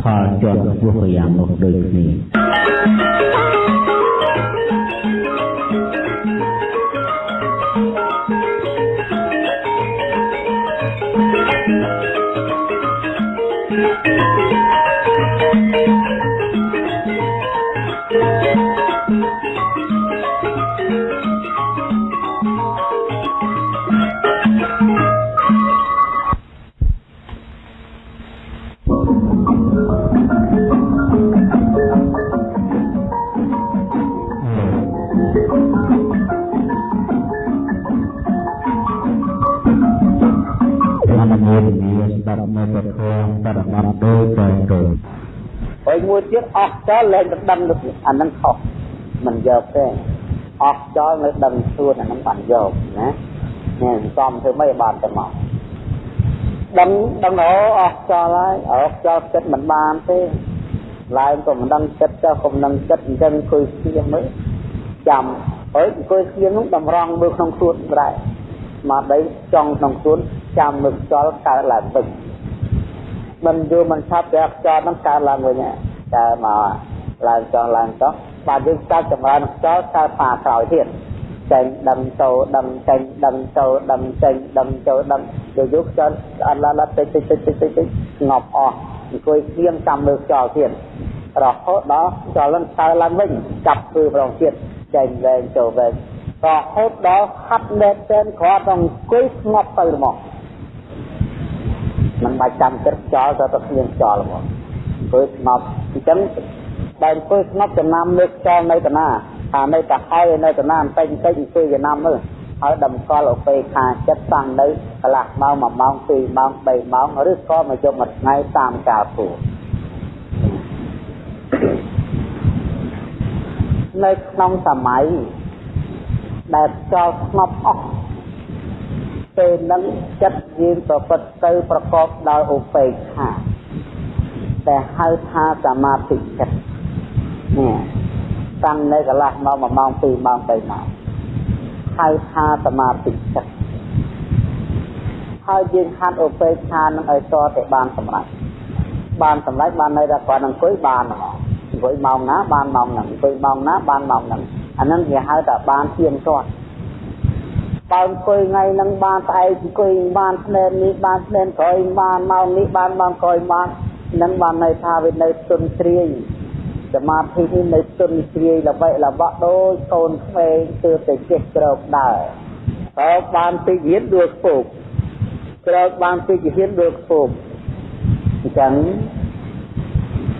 ផលជាន់ខ្ពស់យ៉ាងនោះដូចគ្នា
មួយទៀតអស់ចោលលែងទៅដឹងទៅអានឹងខុសមិនយកទេអស់ចោលនៅដឹងខ្លួនអានឹងបានយកណានេះសំធ្វើមិនបានទៅមកដឹងដឹងអូអស់ចោលហើយអស់ចោលចិត្តមិនបានទេឡើងក៏មិនដឹងចិត្តចុះក៏មិនដឹងចិត្តអញ្ចឹងអង្គុយស្ងៀមមើលចាំហើយអង្គុយស្ងៀមនោះតម្រង់មើលក្នុងខ្លួនដែរមកដីចង់ក្នុងខ្លួនចាំមើលខ្យល់កើតឡើងវិញ មិនយូរមិនឆាប់តែខ្យល់ហ្នឹងកើតឡើងវិញតែមកឡើងចង់ឡើងចោះបាទយើងកើតចម្រើនខ្យល់កើតប៉ាក្រោយទៀតចេញដឹងចូលដឹងចេញដឹងចូលដឹងចេញដឹងចូលដឹងយូរយូរខ្យល់អត់ឡើងតិចតិចតិចតិចតិចស្ងប់អស់អង្គុយស្ងៀមចាំមើលខ្យល់ទៀតរហូតដល់ខ្យល់នឹងកើឡើងវិញចាប់ធ្វើម្ដងទៀតចេញវែងចូលវែងរហូតដល់ហាត់លែកតែនគ្រាន់តែអង្គុយស្ងប់ទៅហ្មង មិនបាច់ចាំគិតខ្យល់ទៅទៅគ្មានខ្យល់ហ្មងអង្គុយស្ងប់អញ្ចឹងបើអង្គុយស្ងប់ចំណាំមើលខ្យល់នៅតាណាអានៅតែហើយនៅតាណាបន្តិចបន្តិចអង្គុយចំណាំមើលហើយតម្កល់ឧបេខាចិត្តតាំងនៅកន្លះម៉ោង1ម៉ោង2ម៉ោង3ម៉ោងឬក៏មកយកមួយថ្ងៃតាមកាលពួរនៅក្នុងសម័យដែលចោលស្ងប់អស់ ពេលនឹងចិត្តយើងប្រព្រឹត្តទៅប្រកបដោយឧបេក្ខាតែហៅថាសមាធិចិត្តនេះតាំងនៅកន្លះម៉ោង1ម៉ោង2ម៉ោង3ម៉ោងហៅថាសមាធិចិត្តហើយយើងខាត់ឧបេក្ខានឹងឲ្យតតែបានសម្រេចបានសម្រេចបាននៅតែគាត់អង្គុយបានហ្មងអង្គុយម៉ោងណាបានម៉ោងហ្នឹងអង្គុយម៉ោងណាបានម៉ោងហ្នឹងអាហ្នឹងគេហៅថាបានទៀងទាត់ បើអង្គុយថ្ងៃហ្នឹងបានស្អែកអង្គុយបានស្នេហ៍នេះបានស្នេហ៍ក្រោយបានម៉ោងនេះបានម៉ោងក្រោយបាននឹងបានន័យថាវានៅទុនជ្រាយសមាធិនេះនៅទុនជ្រាយល្បីល្បាក់ដូចកូនក្មេងទើបតែចេះក្រោកដើរហើយបានទីរៀនដួលខ្ពស់ក្រោកបានទីរៀនដួលខ្ពស់អញ្ចឹង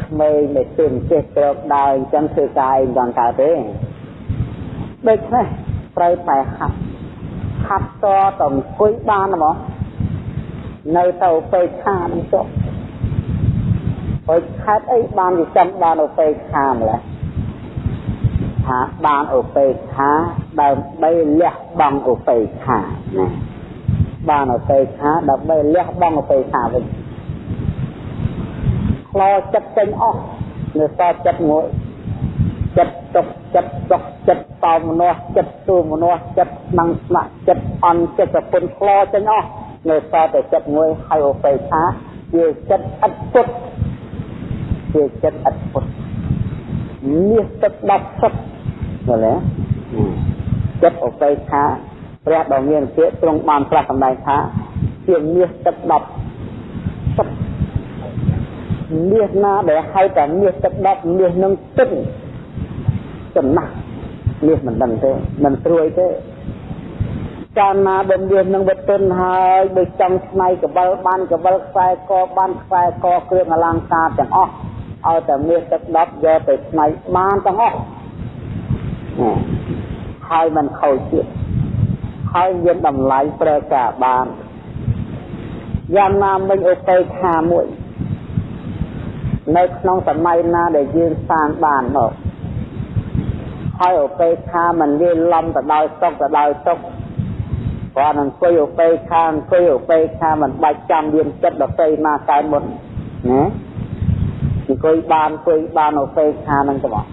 ក្មេងដែលទើបចេះក្រោកដើរអញ្ចឹងធ្វើការអីមិនកើតទេដូច្នេះត្រូវតែហាត់ ហាត់តតអង្គុយបានហ្មងនៅទៅពេលខានឹងចុះហើយខេតអីបានវាចាំបានឧបេក្ខាម្ល៉េះថាបានឧបេក្ខាដើម្បីលះបង់ឧបេក្ខាណាបានឧបេក្ខាដើម្បីលះបង់ឧបេក្ខាវិញខ្លោចិត្តចេញអស់នៅសល់ចិត្តមួយ ចិត្តទុកចិត្តសុខចិត្តតោមនោះចិត្តទូមនោះចិត្តស្នឹងស្នាក់ចិត្តអន់ចិត្តប្រពន្ធខ្លោចេញអស់នៅសល់តែចិត្តមួយហើយឧបេក្ខាជាចិត្តឥតពុតជាចិត្តឥតពុតមាសទឹក10សុខមើលចិត្តឧបេក្ខាព្រះដ៏មានពាក្យទ្រង់បានប្រាស់សម្ដែងថាជាមាសទឹក10សុខមាសណាដែលហៅតែមាសទឹក10មាសនឹងទឹក ចំណាស់មាសមិនដឹងទេមិនស្រួយទេកាលណាដែលមាសនឹងវិទុនហើយដូចចង់ស្នៃកបិលបានកបិលខ្សែកបានខ្សែកគ្រឿងអលង្ការទាំងអស់ឲ្យតែមាសទឹក10យកទៅស្នៃបានទាំងអស់ហើយមិនខូចទៀតហើយមានតម្លៃប្រើការបានយ៉ាងណាមិញឧបេក្ខាមួយ នៅក្នុងសម័យណាដែលយើងសាងបានមក ហើយឧបេក្ខាមិនវាលំទៅដោយសុខទៅដោយទុក្ខគាត់នឹងអង្គុយឧបេក្ខាអង្គុយឧបេក្ខាមិនបាច់ចាំមានចិត្តដតីណាកើតមុនណាអង្គុយបានអង្គុយបានឧបេក្ខានឹងទៅមក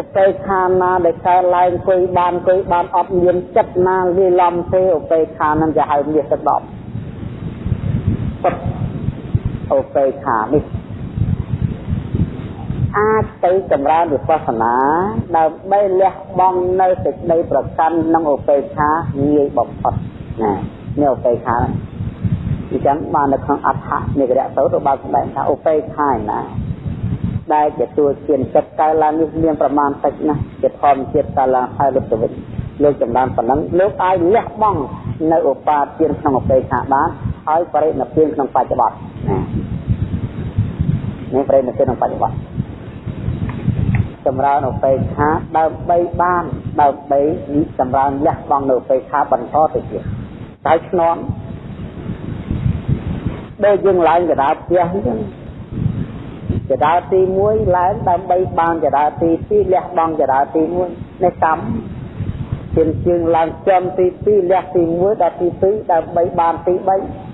ឧបេក្ខាណាដែលកើតឡើងអង្គុយបានអង្គុយបានអត់មានចិត្តណាវាលំទេឧបេក្ខានឹងจะហៅមាសទឹកដប់ឧបេក្ខានេះ អាចទៅចម្រើនវិបស្សនាដើម្បីលះបង់នៅសេចក្តីប្រកាន់និងឧបេក្ខាងាយបំផុតណានេះឧបេក្ខាអញ្ចឹងបាននៅក្នុងអដ្ឋនិករៈសោតបានសម្ដែងថាឧបេក្ខាណាដែលទទួលជាចិត្តកើតឡើងនេះមានប្រមាណតិចណាស់ជាធម្មជាតិកើតឡើងហើយលុបទៅវិញលោកចម្រើនប៉ុណ្ណឹងលោកអាចលះបង់នៅឧបាទានក្នុងឧបេក្ខាបានហើយបរិណិព្វានក្នុងបច្ចុប្បន្នណានេះបរិណិព្វានក្នុងបច្ចុប្បន្ន ចម្រើនឧបេក្ខាដើម្បីបានដើម្បីចម្រើនលះបង់នៅឧបេក្ខាបន្តទៅទៀតតែឆ្នំដូចយើងឡើងកដាផ្ទះអញ្ចឹងចដាទី1ឡើងដើម្បីបានចដាទី2លះបង់ចដាទី1នេះកម្មជើងជើងឡើងចំទី2លះទី1ដល់ទី2ដើម្បីបានទី3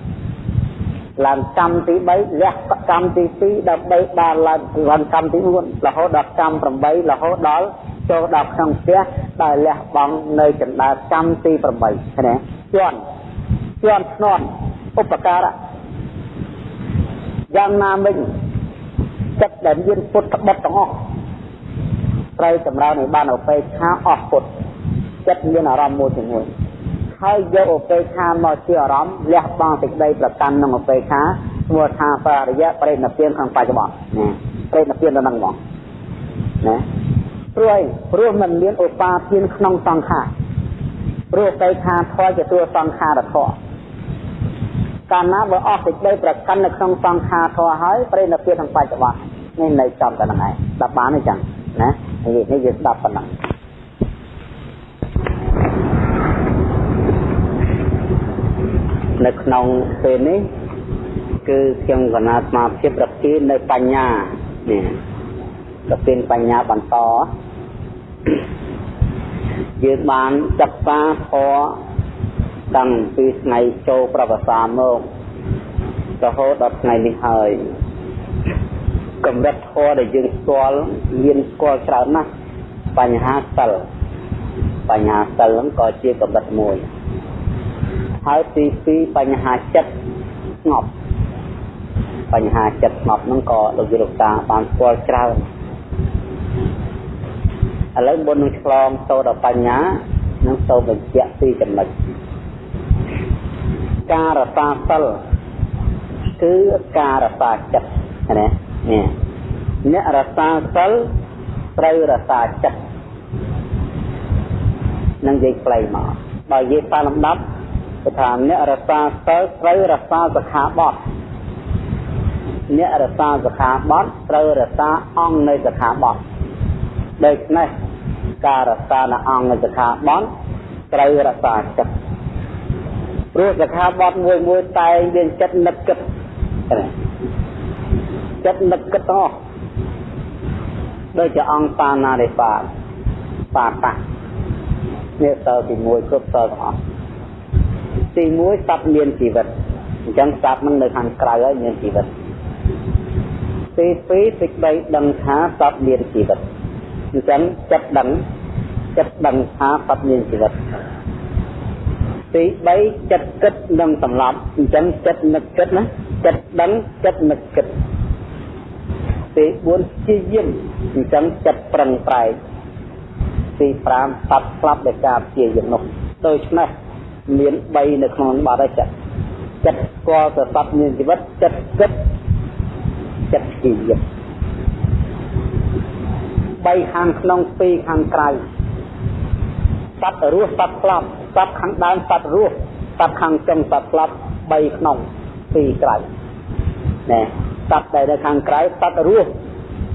ឡើងកម្មទី3លះកម្មទី2ដើម្បីបានឡើងឡើងកម្មទី4រហូតដល់កម្ម8រហូតដល់ចូលដល់ក្នុងផ្ទះដែលលះបង់នៅចណ្ដាលកម្មទី8ឃើញទេជន់ជន់ធ្នន់ឧបការៈយ៉ាងណាមិញចិត្តដែលមានពុទ្ធបុត្រទាំងអស់ត្រូវចម្រើនឲ្យបានអបេខាអស់ពុទ្ធចិត្តមានអារម្មណ៍មួយជាមួយ ហើយយកអបេខាមកជាអារម្មណ៍លះបង់សេចក្តីប្រកាន់ក្នុងអបេខាឈ្មោះថាបរិយៈបរិណិព្វានក្នុងបច្ចុប្បន្នណាបរិណិព្វានដល់ហ្នឹងហ្មងណាព្រោះព្រោះมันមានឧបាទានក្នុងសង្ខារព្រោះបេខាធម៌ជាតួសង្ខារធម៌កាលណាបើអស់សេចក្តីប្រកាន់នៅក្នុងសង្ខារធម៌ហើយប្រេណភាពក្នុងបច្ចុប្បន្ននេះនៅចំតែហ្នឹងឯងស្ដាប់បានទេចឹងណានិយាយនេះយើងស្ដាប់ប៉ុណ្ណឹង នៅក្នុងពេលនេះគឺខ្ញុំកណាស្មារភាពរពីនៅបញ្ញានេះរពីបញ្ញាបន្តយើងបានសិក្សាធម៌តាំងពីថ្ងៃចូលប្រវសាមករហូតដល់ថ្ងៃនេះហើយកម្រិតធម៌ដែលយើងស្គាល់មានស្គាល់ច្រើនណាស់បញ្ហាសិលបញ្ហាសិលហ្នឹងក៏ជាកម្រិតមួយ ហើយទី2បញ្ហាចិត្តស្ងប់បញ្ហាចិត្តស្ងប់ហ្នឹងក៏លោកយុរតាបានស្គាល់ច្រើនឥឡូវមុននឹងឆ្លងទៅដល់បញ្ញានឹងទៅបញ្ជាក់ពីចំណុចការរសាសិលគឺការរសាចិត្តណានេះអ្នករសាសិលត្រូវរសាចិត្តនឹងនិយាយខ្លីមកបើនិយាយតាមលំដាប់ គឺថាអ្នករសាសិលត្រូវរសាសខាបត់អ្នករសាសខាបត់ត្រូវរសាអង្គនៃសខាបត់ដូច្នេះការរសានៅអង្គនៃសខាបត់ត្រូវរសាចិត្តព្រោះសខាបត់មួយមួយតែងមានចិត្តនឹកគិតចិត្តនឹកគិតអស់ដូចជាអង្គបាណារិបាបាតានេះតើទី1គ្រប់តើទាំងអស់ ទី1សត្វមានជីវិតអញ្ចឹងសត្វនឹងនៅខាងក្រៅហើយមានជីវិតទី2សេចក្តីដឹងថាសត្វមានជីវិតអញ្ចឹងចិត្តដឹងចិត្តដឹងថាសត្វមានជីវិតទី3ចិត្តគិតនិងសម្លាប់អញ្ចឹងចិត្តនឹកគិតណាចិត្តដឹងចិត្តនឹកគិតទី4ជាយាមអញ្ចឹងចិត្តប្រឹងប្រែងទី5បាត់ស្លាប់ដោយការជាយាមនោះដូច្នេះ មាន3នៅក្នុងបាត់ហើយចិត្តចិត្តស្គាល់ទៅសត្វមានជីវិតចិត្តគិតចិត្តជាយាម3ខាងក្នុង2ខាងក្រៅសត្វរស់សត្វស្លាប់សត្វខាងដើមសត្វរស់សត្វខាងចុងសត្វស្លាប់3ក្នុង2ក្រៅណែសត្វដែលនៅខាងក្រៅសត្វរស់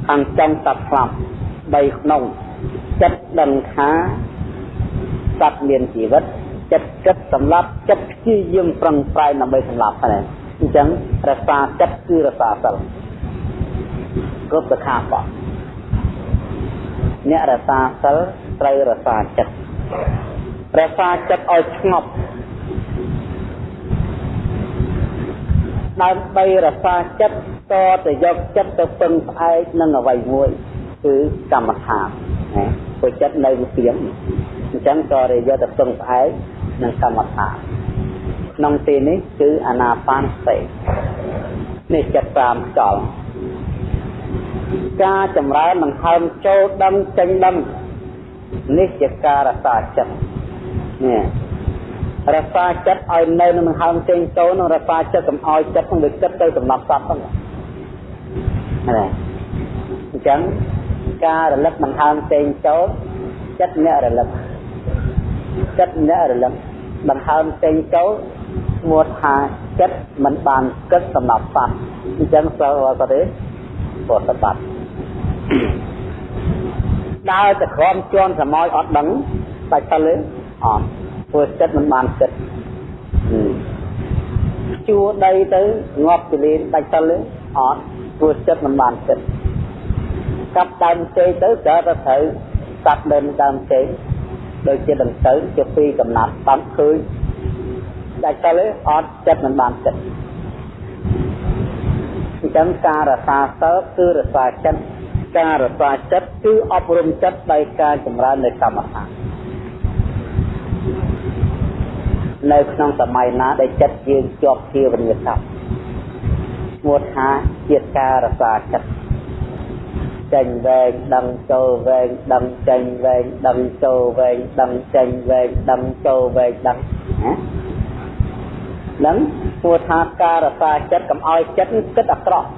ខាងចុងសត្វស្លាប់3ក្នុងចិត្តដឹងថាសត្វមានជីវិត ចិត្តគិតសម្លាប់ចិត្តព្យាយាមប្រឹងប្រែងដើម្បីសម្លាប់ហ្នឹងអញ្ចឹងរសាចិត្តគឺរសាសិលគ្រប់សខាបោះអ្នករសាសិលត្រូវរសាចិត្តរសាចិត្តឲ្យស្ងប់ដើម្បីរសាចិត្តតទៅយកចិត្តទៅពឹងផ្អែកនឹងអ្វីមួយគឺកម្មដ្ឋានណាព្រោះចិត្តនៅវិទៀងអញ្ចឹងក៏រយកទៅពឹងផ្អែក នឹងកម្មដ្ឋានក្នុងទីនេះគឺអាណាបានសតិនេះចិត្ត5ខ្យល់ការចម្រើនដង្ហើមចូលដឹងចេញដឹងនេះជាការរសាចិត្តនេះរសាចិត្តឲ្យនៅនឹងដង្ហើមចេញចូលនឹងរសាចិត្តកុំឲ្យចិត្តនឹងវាគិតទៅសម្រាប់សត្វហ្នឹងណាអញ្ចឹងការរលឹកដង្ហើមចេញចូលចិត្តអ្នករលឹកចិត្តអ្នករលឹក ដង្ហើមចេញចូលឈ្មោះថាចិត្តមិនបានគិតសម្រាប់សត្វអញ្ចឹងសិលអត់ទេពុទ្ធបត្តិដើរទៅក្រំជន់សម័យអត់ដឹងតែសិលទេអត់ព្រោះចិត្តមិនបានគិតជួដីទៅងាប់ទលេនដាច់សិលទេអត់ព្រោះចិត្តមិនបានចិត្តកាប់ដើមចេកទៅក៏ទៅត្រូវកាប់ដើមដើមចេក ដូចជាដង្កូវជាពីកំណាត់តាមឃើញដាច់ទៅលេអត់ចិត្តមិនបានចិត្តអញ្ចឹងការរសាសើគឺរសាចិត្តការរសាចិត្តគឺអប់រំចិត្តដោយការចម្រើននៃកម្មដ្ឋាននៅក្នុងសម័យណាដែលចិត្តយើងជាប់ជាវិញ្ញាកម្មឈ្មោះថាជាការរសាចិត្ត ចេញវែងដឹងចូលវែងដឹងចេញវែងដឹងចូលវែងដឹងចេញវែងដឹងចូលវែងដឹងណានឹងឈ្មោះថាការរសាចិត្តកុំឲ្យចិត្តគិតអាក្រក់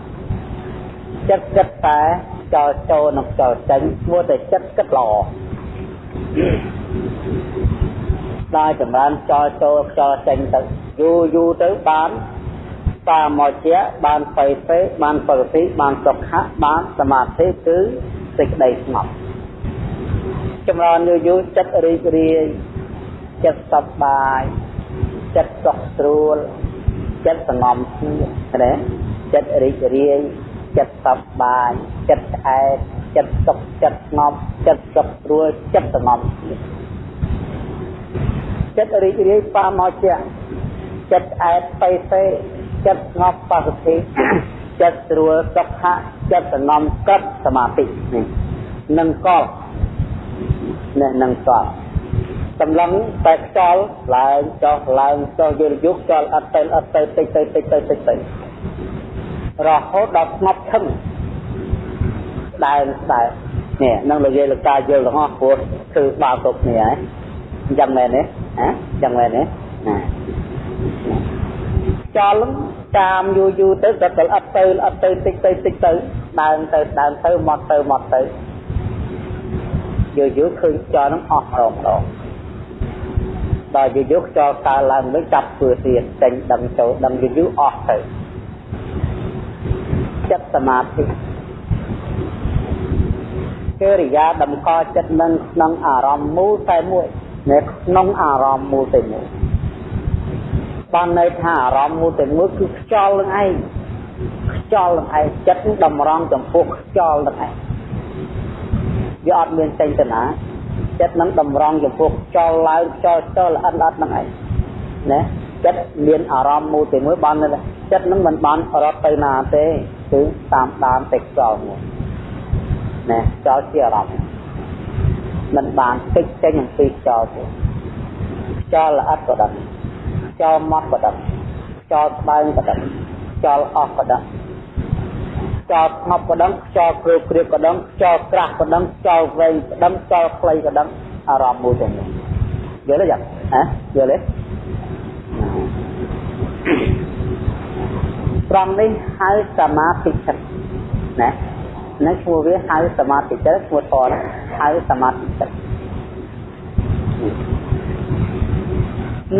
ចិត្តគិតតែចោលចូលនិងចោលចេញឈ្មោះតែចិត្តគិតល្អដល់ចម្រើនចោលចូលចោលចេញទៅយូរយូរទៅបាន សាមកជាបានបៃសេបានបរតិបានសុខៈបានសមាធិគឺសេចក្តីស្ងប់ចម្រើនយូរយូរចិត្តរីករាយចិត្តសប្បាយចិត្តសុខស្រួលចិត្តសងំស្ងាត់ណាចិត្តរីករាយចិត្តសប្បាយចិត្តស្អែកចិត្តសុខចិត្តស្ងប់ចិត្តសុខស្រួលចិត្តសងំចិត្តរីករាយបាមកជាចិត្តស្អែកបៃសេ ចិត្តស្ងប់បសុទ្ធិចិត្តស្រួលសុខៈចិត្តសងំកឹបសមាធិនេះនឹងកលនេះនឹងកលសម្លឹងតែខ្យល់ឡើងចុះឡើងចុះយល់យុគខ្យល់អត់ទៅអត់ទៅតិចទៅតិចទៅតិចទៅរហូតដល់ស្ងប់ឈឹងដើរដើរនេះនឹងនិយាយលកាយល់ទាំងអស់ព្រោះគឺបាល់គ្រប់គ្នាហើយអញ្ចឹងមែនទេហ៎អញ្ចឹងមែនទេណា ចោលតាមយូរយូរទៅដល់ដល់អត់ទៅអត់ទៅតិចទៅតិចទៅដើរទៅដើរទៅមកទៅមកទៅយូរយូរឃើញចោលនឹងអស់រងរងដល់យូរយូរខ្យល់កើឡើងវិញចាប់ធ្វើទៀតចេញដឹងចូលដឹងយូរយូរអស់ទៅចិត្តសមាធិកិរិយាតម្កល់ចិត្តនឹងក្នុងអារម្មណ៍មូលតែមួយនៅក្នុងអារម្មណ៍មូលតែមួយ បានន័យថាអារម្មណ៍មូលតែមួយគឺខ្យល់នឹងឯងខ្យល់នឹងឯងចិត្តតម្រង់ចំពោះខ្យល់នឹងឯងវាអត់មានចេញទៅណាចិត្តនឹងតម្រង់ចំពោះខ្យល់ឡើងខ្យល់ចោលល្អិតល្អិតនឹងឯងណាចិត្តមានអារម្មណ៍មូលតែមួយបានចិត្តនឹងមិនបានរត់ទៅណាទេគឺតាមដានតែខ្យល់មួយណាខ្យល់ជាអារម្មណ៍មិនបានតិចចេញអំពីខ្យល់ទេខ្យល់ល្អិតក៏ដឹង ខ្យល់ម៉ត់ក៏ដឹងខ្យល់ស្បើងក៏ដឹងខ្យល់អស់ក៏ដឹងខ្យល់ស្ងប់ក៏ដឹងខ្យល់គ្រឿគ្រឿក៏ដឹងខ្យល់ក្រាស់ក៏ដឹងខ្យល់វែងក៏ដឹងខ្យល់ខ្លីក៏ដឹងអារម្មណ៍មួយទាំងនេះយល់ទេយ៉ាងហ៎យល់ទេត្រង់នេះហៅសមាធិចិត្តណានៅឈ្មោះវាហៅសមាធិចិត្តឈ្មោះធរហៅសមាធិចិត្ត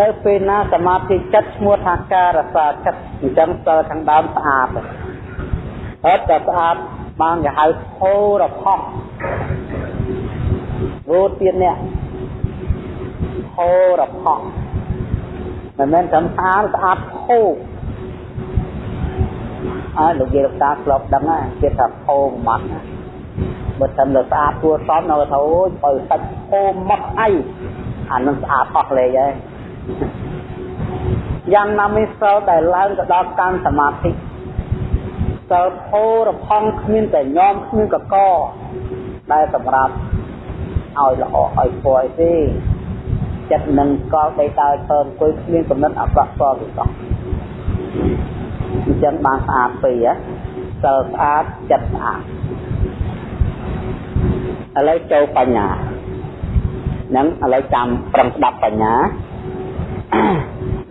នៅពេលណាសមាធិចិត្តឈ្មោះថាការរសាចិត្តអញ្ចឹងសិលខាងដើមស្អាតអត់តែស្អាតបានគេហៅធោរផោះរੂទៀតនេះធោរផោះមិនមែនត្រឹមស្អាតស្អាតធោអើលោកយាយលោកតាធ្លាប់ដឹងណាគេថាធោម៉ាត់បើតែលើស្អាតគួរសមនៅថាអូយបើសាច់ធោម៉ាត់អីអានឹងស្អាតអស់លេហើយ យ៉ាងណាមិសិលដែលឡើងទៅដល់កាន់សមាធិសិលធោរផង់គ្មានតែញោមគ្មានកកដែលសម្រាប់ឲ្យល្អឲ្យពណ៌អីទេចិត្តនឹងកលបីតើពើអង្គុយគ្មានកំណត់អក្រក់សល់ទេសោះអញ្ចឹងបានស្អាតពីហ៎សិលស្អាតចិត្តស្អាតឥឡូវចូលបញ្ញាហ្នឹងឥឡូវចាំប្រឹងស្ដាប់បញ្ញា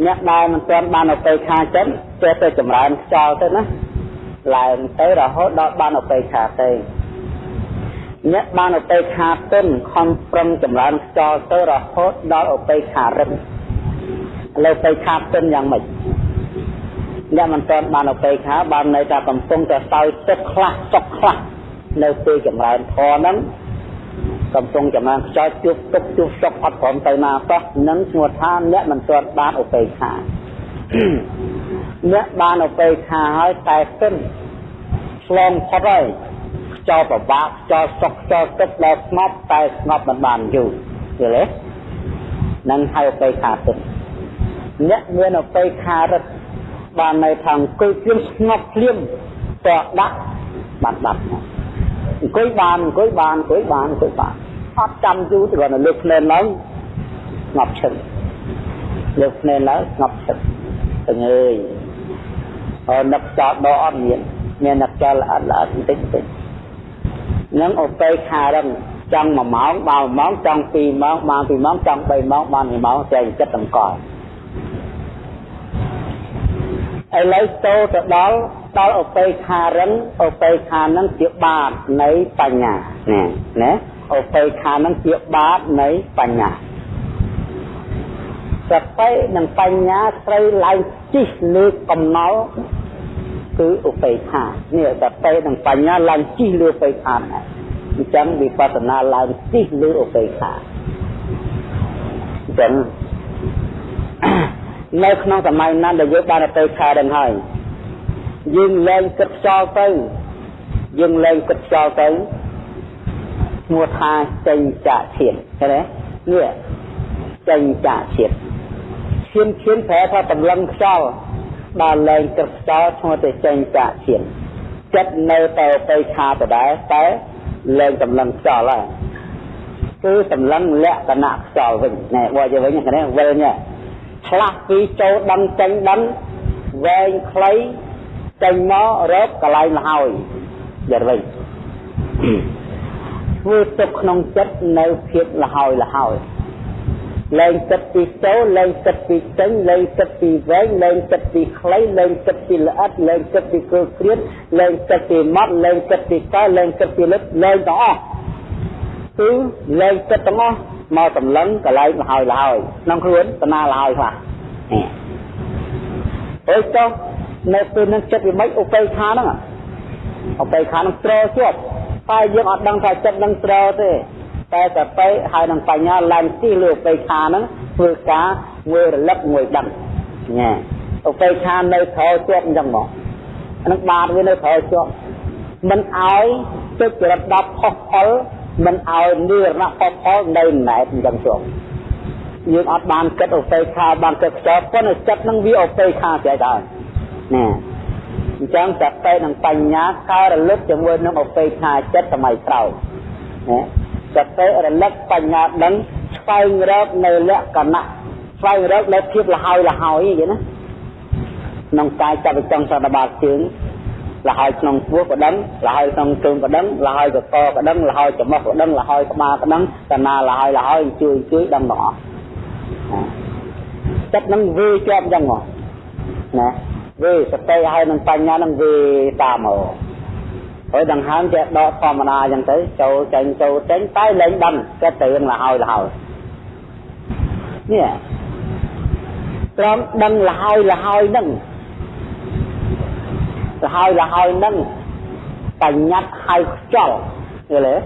អ្នកដែលមិនទាន់បានឧបេក្ខាចិត្តចេះទៅចម្រើនខ្យល់ទៅណាឡើងទៅរហូតដល់បានឧបេក្ខាទៅអ្នកបានឧបេក្ខាទុនខំប្រឹងចម្រើនខ្យល់ទៅរហូតដល់ឧបេក្ខារឹងឥឡូវឧបេក្ខាទុនយ៉ាងម៉េចអ្នកមិនទាន់បានឧបេក្ខាបានន័យថាកំពុងតែសោយទឹកខ្លះសុខខ្លះនៅពេលចម្រើនធម៌ហ្នឹង កំពុងចំណានខ្យល់ជួបទុកជួបសុខអត់ព្រមទៅណាសោះនឹងឈ្មោះថាអ្នកមិនទាន់បានឧបេក្ខាអ្នកបានឧបេក្ខាហើយតែសិនឆ្លងផុតហើយខ្យល់ប្របាក់ខ្យល់សុកខ្យល់ទឹកដែលស្ងប់តែស្ងប់មិនបានយូរយល់ទេនឹងហៅអបេខាទឹកអ្នកមានអបេខារិតបាននៅខាងអង្គុយភ្លាមស្ងប់ភ្លាមតដាក់បានដាប់ អង្គុយបានអង្គុយបានអង្គុយបានអង្គុយបានអត់ចាំយូរទៅគាត់នៅលើភ្នែនឡើងស្ងប់ឈឹងលើភ្នែនឡើងស្ងប់ឈឹងទាំងអើយអរនឹកចោលដកអត់មានមាននឹកចោលល្អល្អបន្តិចបន្តិចនឹងអបេខារឹងចង់1ម៉ោងបាន1ម៉ោងចង់2ម៉ោងបាន2ម៉ោងចង់3ម៉ោងបាន2ម៉ោងតែចិត្តតម្កល់ឥឡូវចូលទៅដល់ ដល់ឧបេខារឹងឧបេខានឹងជាបាតនៃបញ្ញាណាណាឧបេខានឹងជាបាតនៃបញ្ញាសតិនិងបញ្ញាត្រូវឡើងជិះលើកំណល់គឺឧបេខានេះសតិនិងបញ្ញាឡើងជិះលើឧបេខាណាអញ្ចឹងវិបស្សនាឡើងជិះលើឧបេខាអញ្ចឹងនៅក្នុងសម័យណាដែលយើងបានទៅខែដល់ហើយ យើងលែងគិតខ្យល់ទៅយើងលែងគិតខ្យល់ទៅឈ្មោះថាចេញចាក់ឈាមឃើញទេនេះចេញចាក់ឈាមឈាមឈាមប្រែថាតម្លឹងខ្យល់ដល់លែងគិតខ្យល់ឈ្មោះទៅចេញចាក់ឈាមចិត្តនៅតែទៅខាដដែលតែលែងតម្លឹងខ្យល់ហើយគឺតម្លឹងលក្ខណៈខ្យល់វិញណែបើទៅវិញហ្នឹងវិលញ៉ាឆ្លាស់ពីចូលដឹងចេញដឹងវែងខ្លី ចេញមករកកន្លែងលហើយយកវិញធ្វើទុកក្នុងចិត្តនៅភាពលហើយលហើយលែងចិត្តពីចូលលែងចិត្តពីចេញលែងចិត្តពីវែងលែងចិត្តពីខ្លីលែងចិត្តពីល្អិតលែងចិត្តពីគល់គ្រៀតលែងចិត្តពីម៉ត់លែងចិត្តពីកែលែងចិត្តពីលឹកលែងទាំងអស់គឺលែងចិត្តទាំងអស់មកតម្លឹងកន្លែងលហើយលហើយក្នុងខ្លួនតាណាលហើយខ្លះនេះអើចុះ នៅពេលនឹងចិត្តវាមិនឧបេខាហ្នឹងឧបេខានឹងត្រជាប់តែយើងអត់ដឹងថាចិត្តនឹងត្រទេតែតែទៅហើយនឹងបញ្ញាឡើងទីលើឧបេខាហ្នឹងធ្វើការមួយរលឹកមួយដឹងញ៉ែឧបេខានៅក្រោយជាប់អញ្ចឹងមកហ្នឹងបាតវានៅក្រោយជាប់មិនឲ្យទឹកចរិត10ផុសផលមិនឲ្យនិរណៈផុសផលនៅណែតអញ្ចឹងជាប់យើងអត់បានគិតឧបេខាបានគិតខ្ចោប៉ុន្តែចិត្តនឹងវាឧបេខាស្អីដែរ ណាអញ្ចឹងសតិនិងបញ្ញាកើតរលឹកជាមួយនឹងឧបេខាចិត្តសម័យក្រោយណាសតិរលឹកបញ្ញាដឹងស្វែងរកនៅលក្ខណៈស្វែងរកនៅភាពលហើយលហើយអញ្ចឹងណាក្នុងកាយចាប់ចង់សតបាតជើងលហើយក្នុងពោះក៏ដឹងលហើយក្នុងជើងក៏ដឹងលហើយកកក៏ដឹងលហើយច្រមុះក៏ដឹងលហើយក្បាលក៏ដឹងតាណាលហើយលហើយជួយជួយដឹងទាំងអស់ចិត្តនឹងវាជាប់អញ្ចឹងមកណា វាសតិហើយនឹងបញ្ញានឹងវាតាមមកហើយដង្ហើមចេះដកធម្មតាអញ្ចឹងទៅចូលចេញចូលចេញតែលែងដឹងចិត្តទៅនឹងលហើយលហើយនេះត្រង់ដឹងលហើយលហើយនឹងលហើយលហើយនឹងបញ្ញត្តិហៅខ្ចល់យល់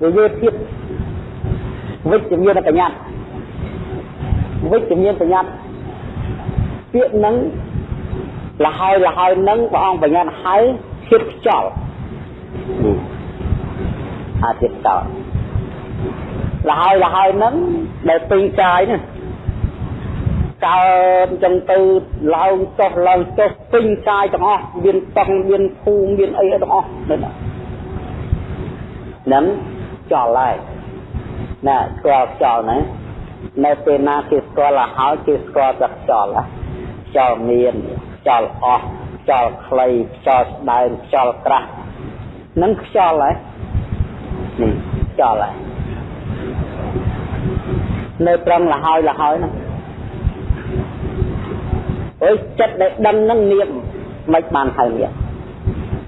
ទេវាយទៀតវិជ្ជមានបញ្ញត្តិវិជ្ជមានបញ្ញត្តិពាក្យនឹង លហើយលហើយនឹងព្រះអង្គបញ្ញត្តិហៅធៀបខ្ចល់អាធៀបខ្ចល់លហើយលហើយនឹងដែលពេញកាយនេះកើតចឹងទៅឡើងចុះឡើងចុះពេញកាយទាំងអស់មានតង់មានភូមិមានអីទាំងអស់នេះហ្នឹងចល់ហើយណាស្គាល់ចល់ណានៅពេលណាគេស្គាល់ឲ្យហើយគេស្គាល់តែខ្យល់ខ្យល់មាន ខ្យល់អស់ខ្យល់ខ្លីខ្យល់ស្ដើងខ្យល់ក្រាស់នឹងខ្យល់ហើយនេះខ្យល់ហើយនៅត្រង់លហើយលហើយហ្នឹងអើយចិត្តដែលដឹងហ្នឹងនាមមិនបានហៅនាម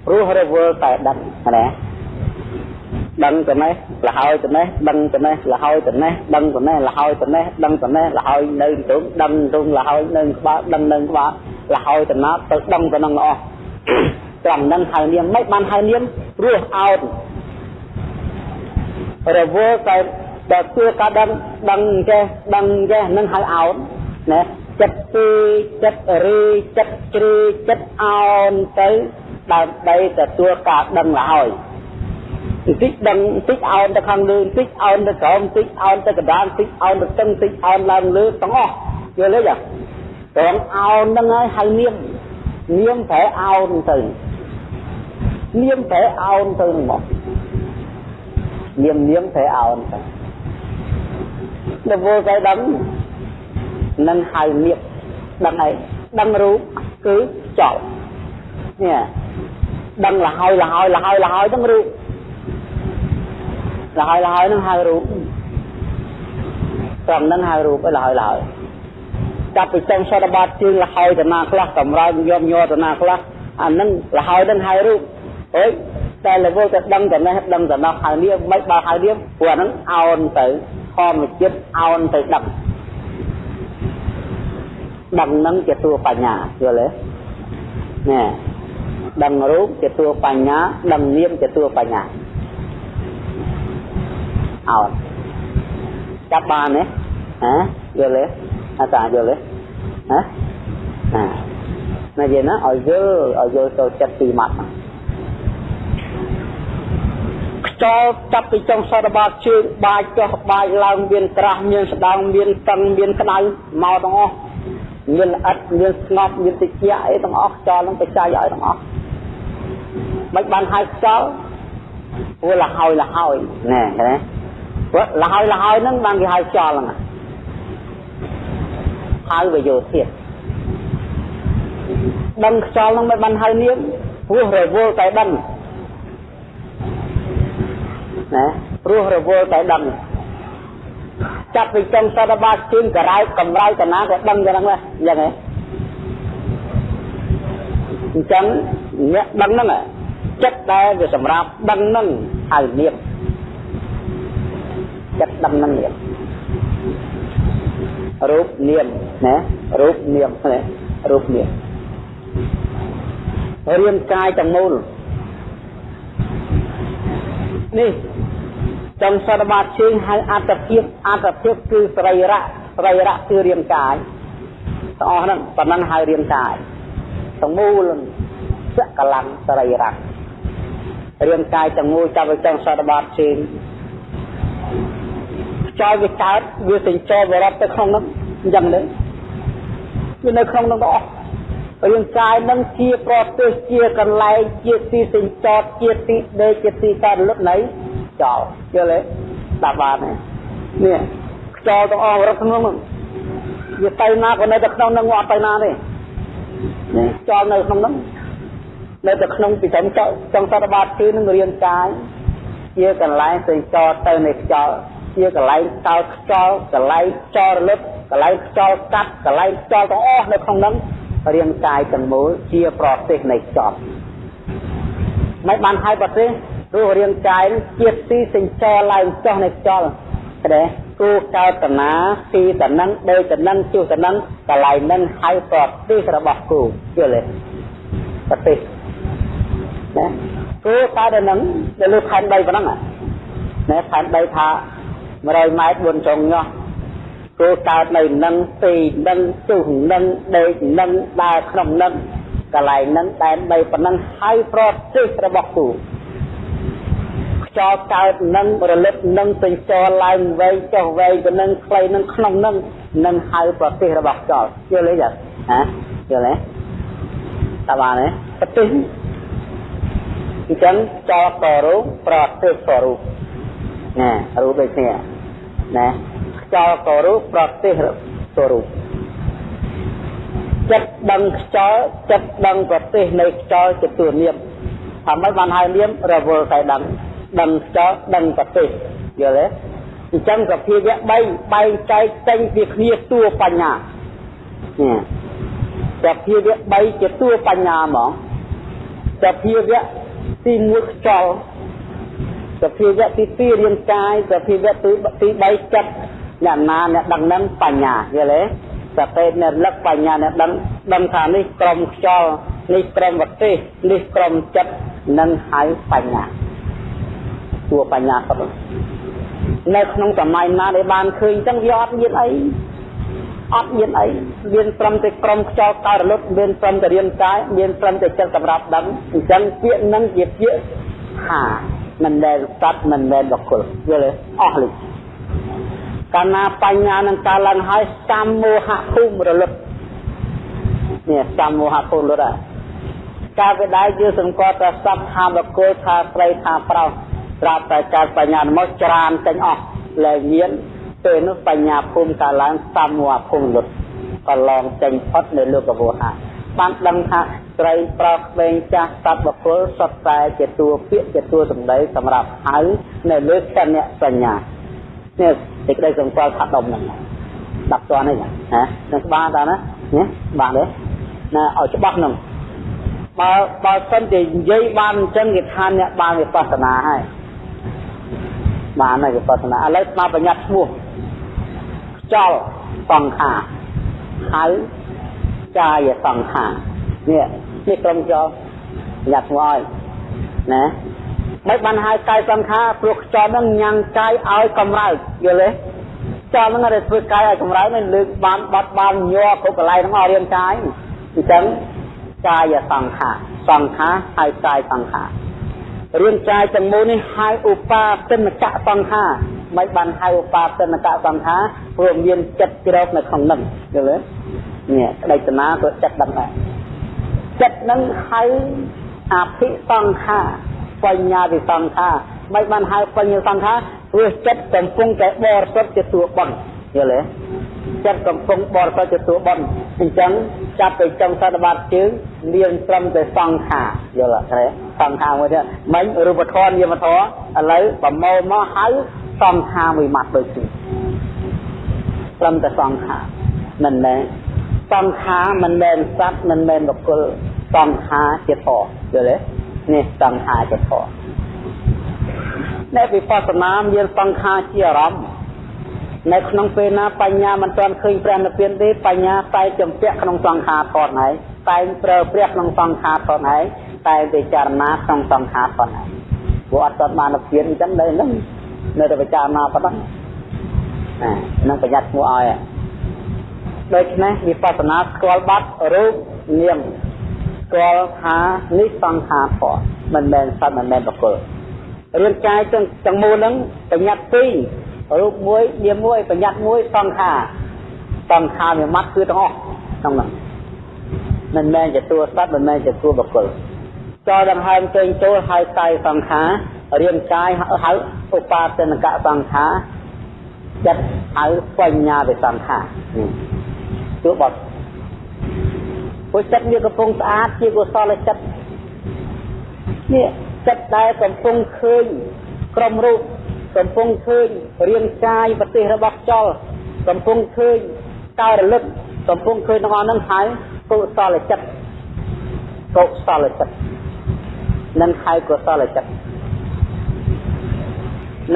ព្រោះរវល់តែដឹងណាដឹងទៅនេះលហើយទៅនេះដឹងទៅនេះលហើយទៅនេះដឹងទៅនេះលហើយទៅនេះដឹងទៅនេះលហើយនៅទៅដឹងទៅលហើយនៅក្បាលដឹងនៅក្បាល លហើយទៅណាទៅដឹងទៅនឹងអស់ត្រង់នឹងហៅនាមមិនបានហៅនាមរស់អោតរវល់តែដល់គឺការដឹងដឹងចេះដឹងចេះនឹងហៅអោតណាចិត្តពីចិត្តរីចិត្តជ្រីចិត្តអោនទៅដើម្បីទទួលការដឹងរហើយបន្តិចដឹងបន្តិចអោនទៅខាងលើបន្តិចអោនទៅក្រោមបន្តិចអោនទៅកណ្ដាលបន្តិចអោនទៅតឹងបន្តិចអោនឡើងលើទាំងអស់យល់ទេចា ត្រង់អោនហ្នឹងហើយហៅនាមនាមប្រែអោនទៅនាមប្រែអោនទៅមកនាមនាមប្រែអោនទៅដល់វល់តែដឹងនឹងហៅនាមដឹងហើយដឹងរូបគឺចប់នេះដឹងលហើយលហើយលហើយលហើយហ្នឹងរូបលហើយលហើយហ្នឹងហៅរូបត្រង់ហ្នឹងហៅរូបឯលហើយលហើយ ចាប់ពីចុងសតបាតជើងលហើយតាណាខ្លះកម្រើកយំញ័រតាណាខ្លះអាហ្នឹងលហើយហ្នឹងហៅរូបអើយតែលវលទៅដឹងតែនេះដឹងតែនោះហៅនេះមិនបើហៅនេះព្រោះហ្នឹងអោនទៅធម្មជាតិអោនទៅដឹងដឹងនឹងជាតួបញ្ញាយល់ទេណែដឹងរូបជាតួបញ្ញាដឹងនាមជាតួបញ្ញាអោនចាប់បានទេហ៎យល់ទេ អាតាយល់ទេហ៎ណាណាយេណាឲ្យយល់ឲ្យយល់ចូលចិត្តពីម៉ាត់ខ្យល់ចាប់ពីចុងសតបាជើងបាចចុះបាចឡើងមានក្រាស់មានស្ដៅមានតឹងមានក្តៅមកទាំងអស់មានល្អិតមានស្ងប់មានតិចអីទាំងអស់ខ្យល់នឹងបច្ច័យឲ្យទាំងអស់មិនបានហៅខ្យល់ព្រោះលហើយលហើយណែឃើញព្រោះលហើយលហើយហ្នឹងបានគេហៅខ្យល់ហ្នឹង ហៅវយោធាតដឹងខ្យល់ហ្នឹងមិនបានហៅនាមព្រោះរវល់តែដឹងណាព្រោះរវល់តែដឹងចាប់ពីចុងសតបាជើងករ៉ែកកម្រៅតាណាក៏ដឹងយ៉ាងហ្នឹងដែរយ៉ាងហ៎អញ្ចឹងអ្នកដឹងហ្នឹងចិត្តដែលវាសម្រាប់ដឹងហ្នឹងហៅនាមចិត្តដឹងហ្នឹងនាម រូបនាមណារូបនាមណារូបនាមរាងកាយទាំងមូលនេះចុងសតបាតជើងហៅអត្តភាពអត្តភាពគឺសរីរៈសរីរៈគឺរាងកាយទាំងអស់ហ្នឹងប៉ុណ្ណឹងហៅរាងកាយទាំងមូលសកលੰសរីរៈរាងកាយទាំងមូលចាប់ទៅចុងសតបាតជើង ចោលវាកើតវាសេចចោលវារត់ទៅក្នុងហ្នឹងអញ្ចឹងទេវានៅក្នុងហ្នឹងទាំងអស់រាងកាយនឹងជាប្រទេសជាកន្លែងជាទីសេចចតជាទីដេកជាទីកើតលុតនៃចោលយល់ទេដាក់បានទេនេះខ្យល់ទាំងអស់រត់ក្នុងហ្នឹងវាទៅណាក៏នៅតែក្នុងហ្នឹងអត់ទៅណាទេនេះចោលនៅក្នុងហ្នឹងនៅតែក្នុងពីចំចោលចង់សតបាតគឺនឹងរៀនកាយជាកន្លែងផ្សេងចោលទៅនៃខ្យល់ ជាកន្លែងកោតខ្យល់កន្លែងចោលរលត់កន្លែងខ្យល់កាត់កន្លែងខ្យល់ទាំងអស់នៅក្នុងហ្នឹងរាងកាយទាំងមូលជាប្រទេសនៃខ្យល់មិនបានហៅប្រទេសព្រោះរាងកាយនឹងជាទីសេចចរឡើងចុះនៃខ្យល់ទេគូកោតនាទីតនឹងដោយតនឹងជួសតនឹងកន្លែងនឹងហៅប្រទេសរបស់គូយល់ទេប្រទេសណាគូកោតនឹងដែលលើខែន3ប៉ុណ្ណឹងណាខែន3ថា 100ម៉ែត្រ4ចុងញោះគូកើតនៅនឹងទីនឹងជួសនឹងដេកនឹងដើរក្នុងនឹងកន្លែងនឹងតែន3ប៉ុណ្ណឹងហៅប្រទេសរបស់គូចោលកើតនឹងរលឹកនឹងពេញចោលឡើងវែងចុះវែងទៅនឹងខ្លីនឹងក្នុងនឹងនឹងហៅប្រទេសរបស់ចោលយល់ទេចាហ៎យល់ទេតើបានទេប្រទេសអញ្ចឹងចោលក៏រូបប្រទេសក៏រូប ណារូបដូចគ្នាណាខ្យល់ក៏រូបប្រទេសក៏រូបចិត្តដឹងខ្យល់ចិត្តដឹងប្រទេសនៃខ្យល់ជាទួនាមថាមិនបានហៅនាមរវល់តែដឹងដឹងខ្យល់ដឹងប្រទេសយល់ទេអញ្ចឹងសភាវៈ3បែងចែកចេញពីគ្នាតួបញ្ញានេះសភាវៈ3ជាតួបញ្ញាហ្មងសភាវៈទី1ខ្យល់ សភាវៈទី2រាងកាយសភាវៈទីទី3ចិត្តអ្នកណាអ្នកដឹងនឹងបញ្ញាយល់ទេសពេតអ្នកលឹកបញ្ញាអ្នកដឹងដឹងថានេះក្រមខ្យល់នេះក្រមវទេសនេះក្រមចិត្តនឹងហៅបញ្ញាសួរបញ្ញាសុទ្ធនៅក្នុងសម័យណាដែលបានឃើញចឹងវាអត់មានអីអត់មានអីមានត្រឹមតែក្រុមខ្យល់កោរលត់មានត្រឹមតែរាងកាយមានត្រឹមតែចិត្តសម្រាប់ដឹងអញ្ចឹងពាក្យនឹងជាពាក្យថា មិនដែលសត្វមិនដែលបុគ្គលយល់ទេអស់លិចកាលណាបញ្ញានឹងកើតឡើងហើយសមោហៈភូមិរលត់នេះសមោហៈភូមិរលត់ការវិដាយយើងសង្កត់ថាសត្វថាបុគ្គលថាស្រីថាប្រុសត្រាប់តែកើតបញ្ញាមកច្រានចេញអស់លែងមានពេលនោះបញ្ញាភូមិកាឡើងសមោហៈភូមិរលត់កន្លងចេញផុតនៅលោកវោហាបានដឹងថា ស្រីប្រុសក្មេងចាស់សត្វបុគ្គលសុទ្ធតែជាតួពាក្យជាតួសម្ដីសម្រាប់ហៅនៅលើគណៈសញ្ញានេះសេចក្តីសង្កល់ថាដុំហ្នឹងដាក់តនេះណានឹងច្បាស់តើណានេះច្បាស់ទេណាឲ្យច្បាស់ហ្នឹងបើបើសិនជានិយាយបានអញ្ចឹងគេថាអ្នកបានវិបស្សនាហើយបានហើយវិបស្សនាឥឡូវស្មារបញ្ញត្តិឈ្មោះខ្យល់សង្ខារហៅកាយសង្ខារនេះ នេះក្រុមចោបញ្ញត្តិឈ្មោះឲ្យណាមិនបានហៅកាយសង្ខារព្រោះខ្យល់នឹងញ៉ាំងកាយឲ្យកម្រើកយល់ទេខ្យល់នឹងតែធ្វើកាយឲ្យកម្រើកនឹងលើកបានបាត់បានញ័រគ្រប់កន្លែងហ្នឹងឲ្យរាងកាយអញ្ចឹងកាយសង្ខារសង្ខារហៅកាយសង្ខាររាងកាយទាំងមូលនេះហៅឧបាសិនកៈសង្ខារមិនបានហៅឧបាសិនកៈសង្ខារព្រោះមានចិត្តជ្រោកនៅក្នុងនឹងយល់ទេនេះក្តីតណាក៏ចិត្តដឹងដែរ ចិត្តនឹងហៅអភិសង្ខារបញ្ញាវិសង្ខារមិនបានហៅបញ្ញសង្ខារព្រោះចិត្តកំពុងតែបរិសុទ្ធជាតួបន់យល់ទេចិត្តកំពុងបរិសុទ្ធជាតួបន់អញ្ចឹងចាប់ទៅចុងសតបាតជើងមានត្រឹមតែសង្ខារយល់ទេសង្ខារមួយទៀតមិញរូបធម៌នាមធម៌ឥឡូវប្រមូលមកហៅសង្ខារមួយម៉ាត់ដូចគ្នាត្រឹមតែសង្ខារមិនមែន សង្ខារមិនមែនសត្វមិនមែនបុគ្គលសង្ខារជាធម៌យល់ទេនេះសង្ខារជាធម៌អ្នកវិបស្សនាមានសង្ខារជាអារម្មណ៍នៅក្នុងពេលណាបញ្ញាមិនទាន់ឃើញព្រះនិព្វានទេបញ្ញាតែចំពាក់ក្នុងសង្ខារធនហើយតែប្រើព្រះក្នុងសង្ខារធនហើយតែពិចារណាក្នុងសង្ខារធនហើយព្រោះអត់ទាន់បាននិព្វានអញ្ចឹងនៅនឹងនៅតែពិចារណាប៉ុណ្ណឹងណានឹងប្រយ័ត្នឈ្មោះឲ្យ ដូច្នេះវិបស្សនាស្គាល់បាត់រូបនាមស្គាល់ថានេះសង្ខារធនមិនមែនសត្វមិនមែនបុគ្គលរាងកាយទាំងទាំងមូលហ្នឹងបញ្ញត្តិពីររូបមួយនាមមួយបញ្ញត្តិមួយសង្ខារសង្ខារមួយម៉ាត់គឺទាំងអស់ក្នុងហ្នឹងមិនមែនជាតួសត្វមិនមែនជាតួបុគ្គលចោលដង្ហើមចេញចូលហៅកាយសង្ខាររាងកាយហៅឧបាសនកសង្ខារចិត្តហៅបញ្ញាវិសង្ខារ ទោះបត់ព្រោះចិត្តវាកំពុងស្អាតជាកុសលចិត្តនេះចិត្តដែលកំពុងឃើញក្រុមរូបកំពុងឃើញរាងកាយប្រទេសរបស់ខ្យល់កំពុងឃើញកោរលឹកកំពុងឃើញទាំងអស់ហ្នឹងហើយកុសលចិត្តកុសលចិត្តនឹងហៅកុសលចិត្ត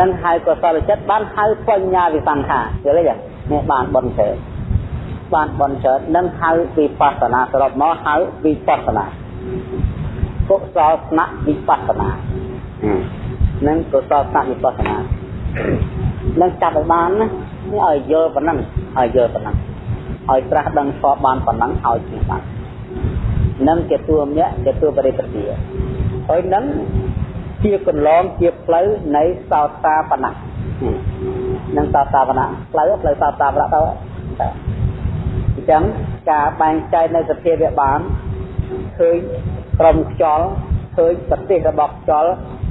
នឹងហៅកុសលចិត្តបានហៅបញ្ញាវិសង្ខាយល់ទេនេះបានបនច្រើន បានបនច្រើននឹងហៅវិបស្សនាសរុបមកហៅវិបស្សនាកុសលស្នាក់វិបស្សនានឹងកុសលស្នាក់វិបស្សនានឹងចាប់ឲ្យបានណានេះឲ្យយល់ប៉ុណ្ណឹងឲ្យយល់ប៉ុណ្ណឹងឲ្យត្រាស់ដឹងស្គាល់បានប៉ុណ្ណឹងឲ្យជាបាននឹងជាតួមយៈជាតួបរិបទាហើយនឹងជាកន្លងជាផ្លូវនៃសោតាបណៈនឹងសោតាបណៈផ្លូវផ្លូវសោតាបណៈទៅ អញ្ចឹងការបែងចែកនៅសភាវៈបានឃើញក្រុមខ្យល់ឃើញប្រទេសរបស់ខ្យល់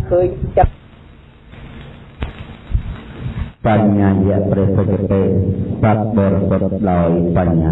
ឃើញចិត្ត
បញ្ញាយៈព្រះពុទ្ធទេសត្វបរិសុទ្ធដោយបញ្ញា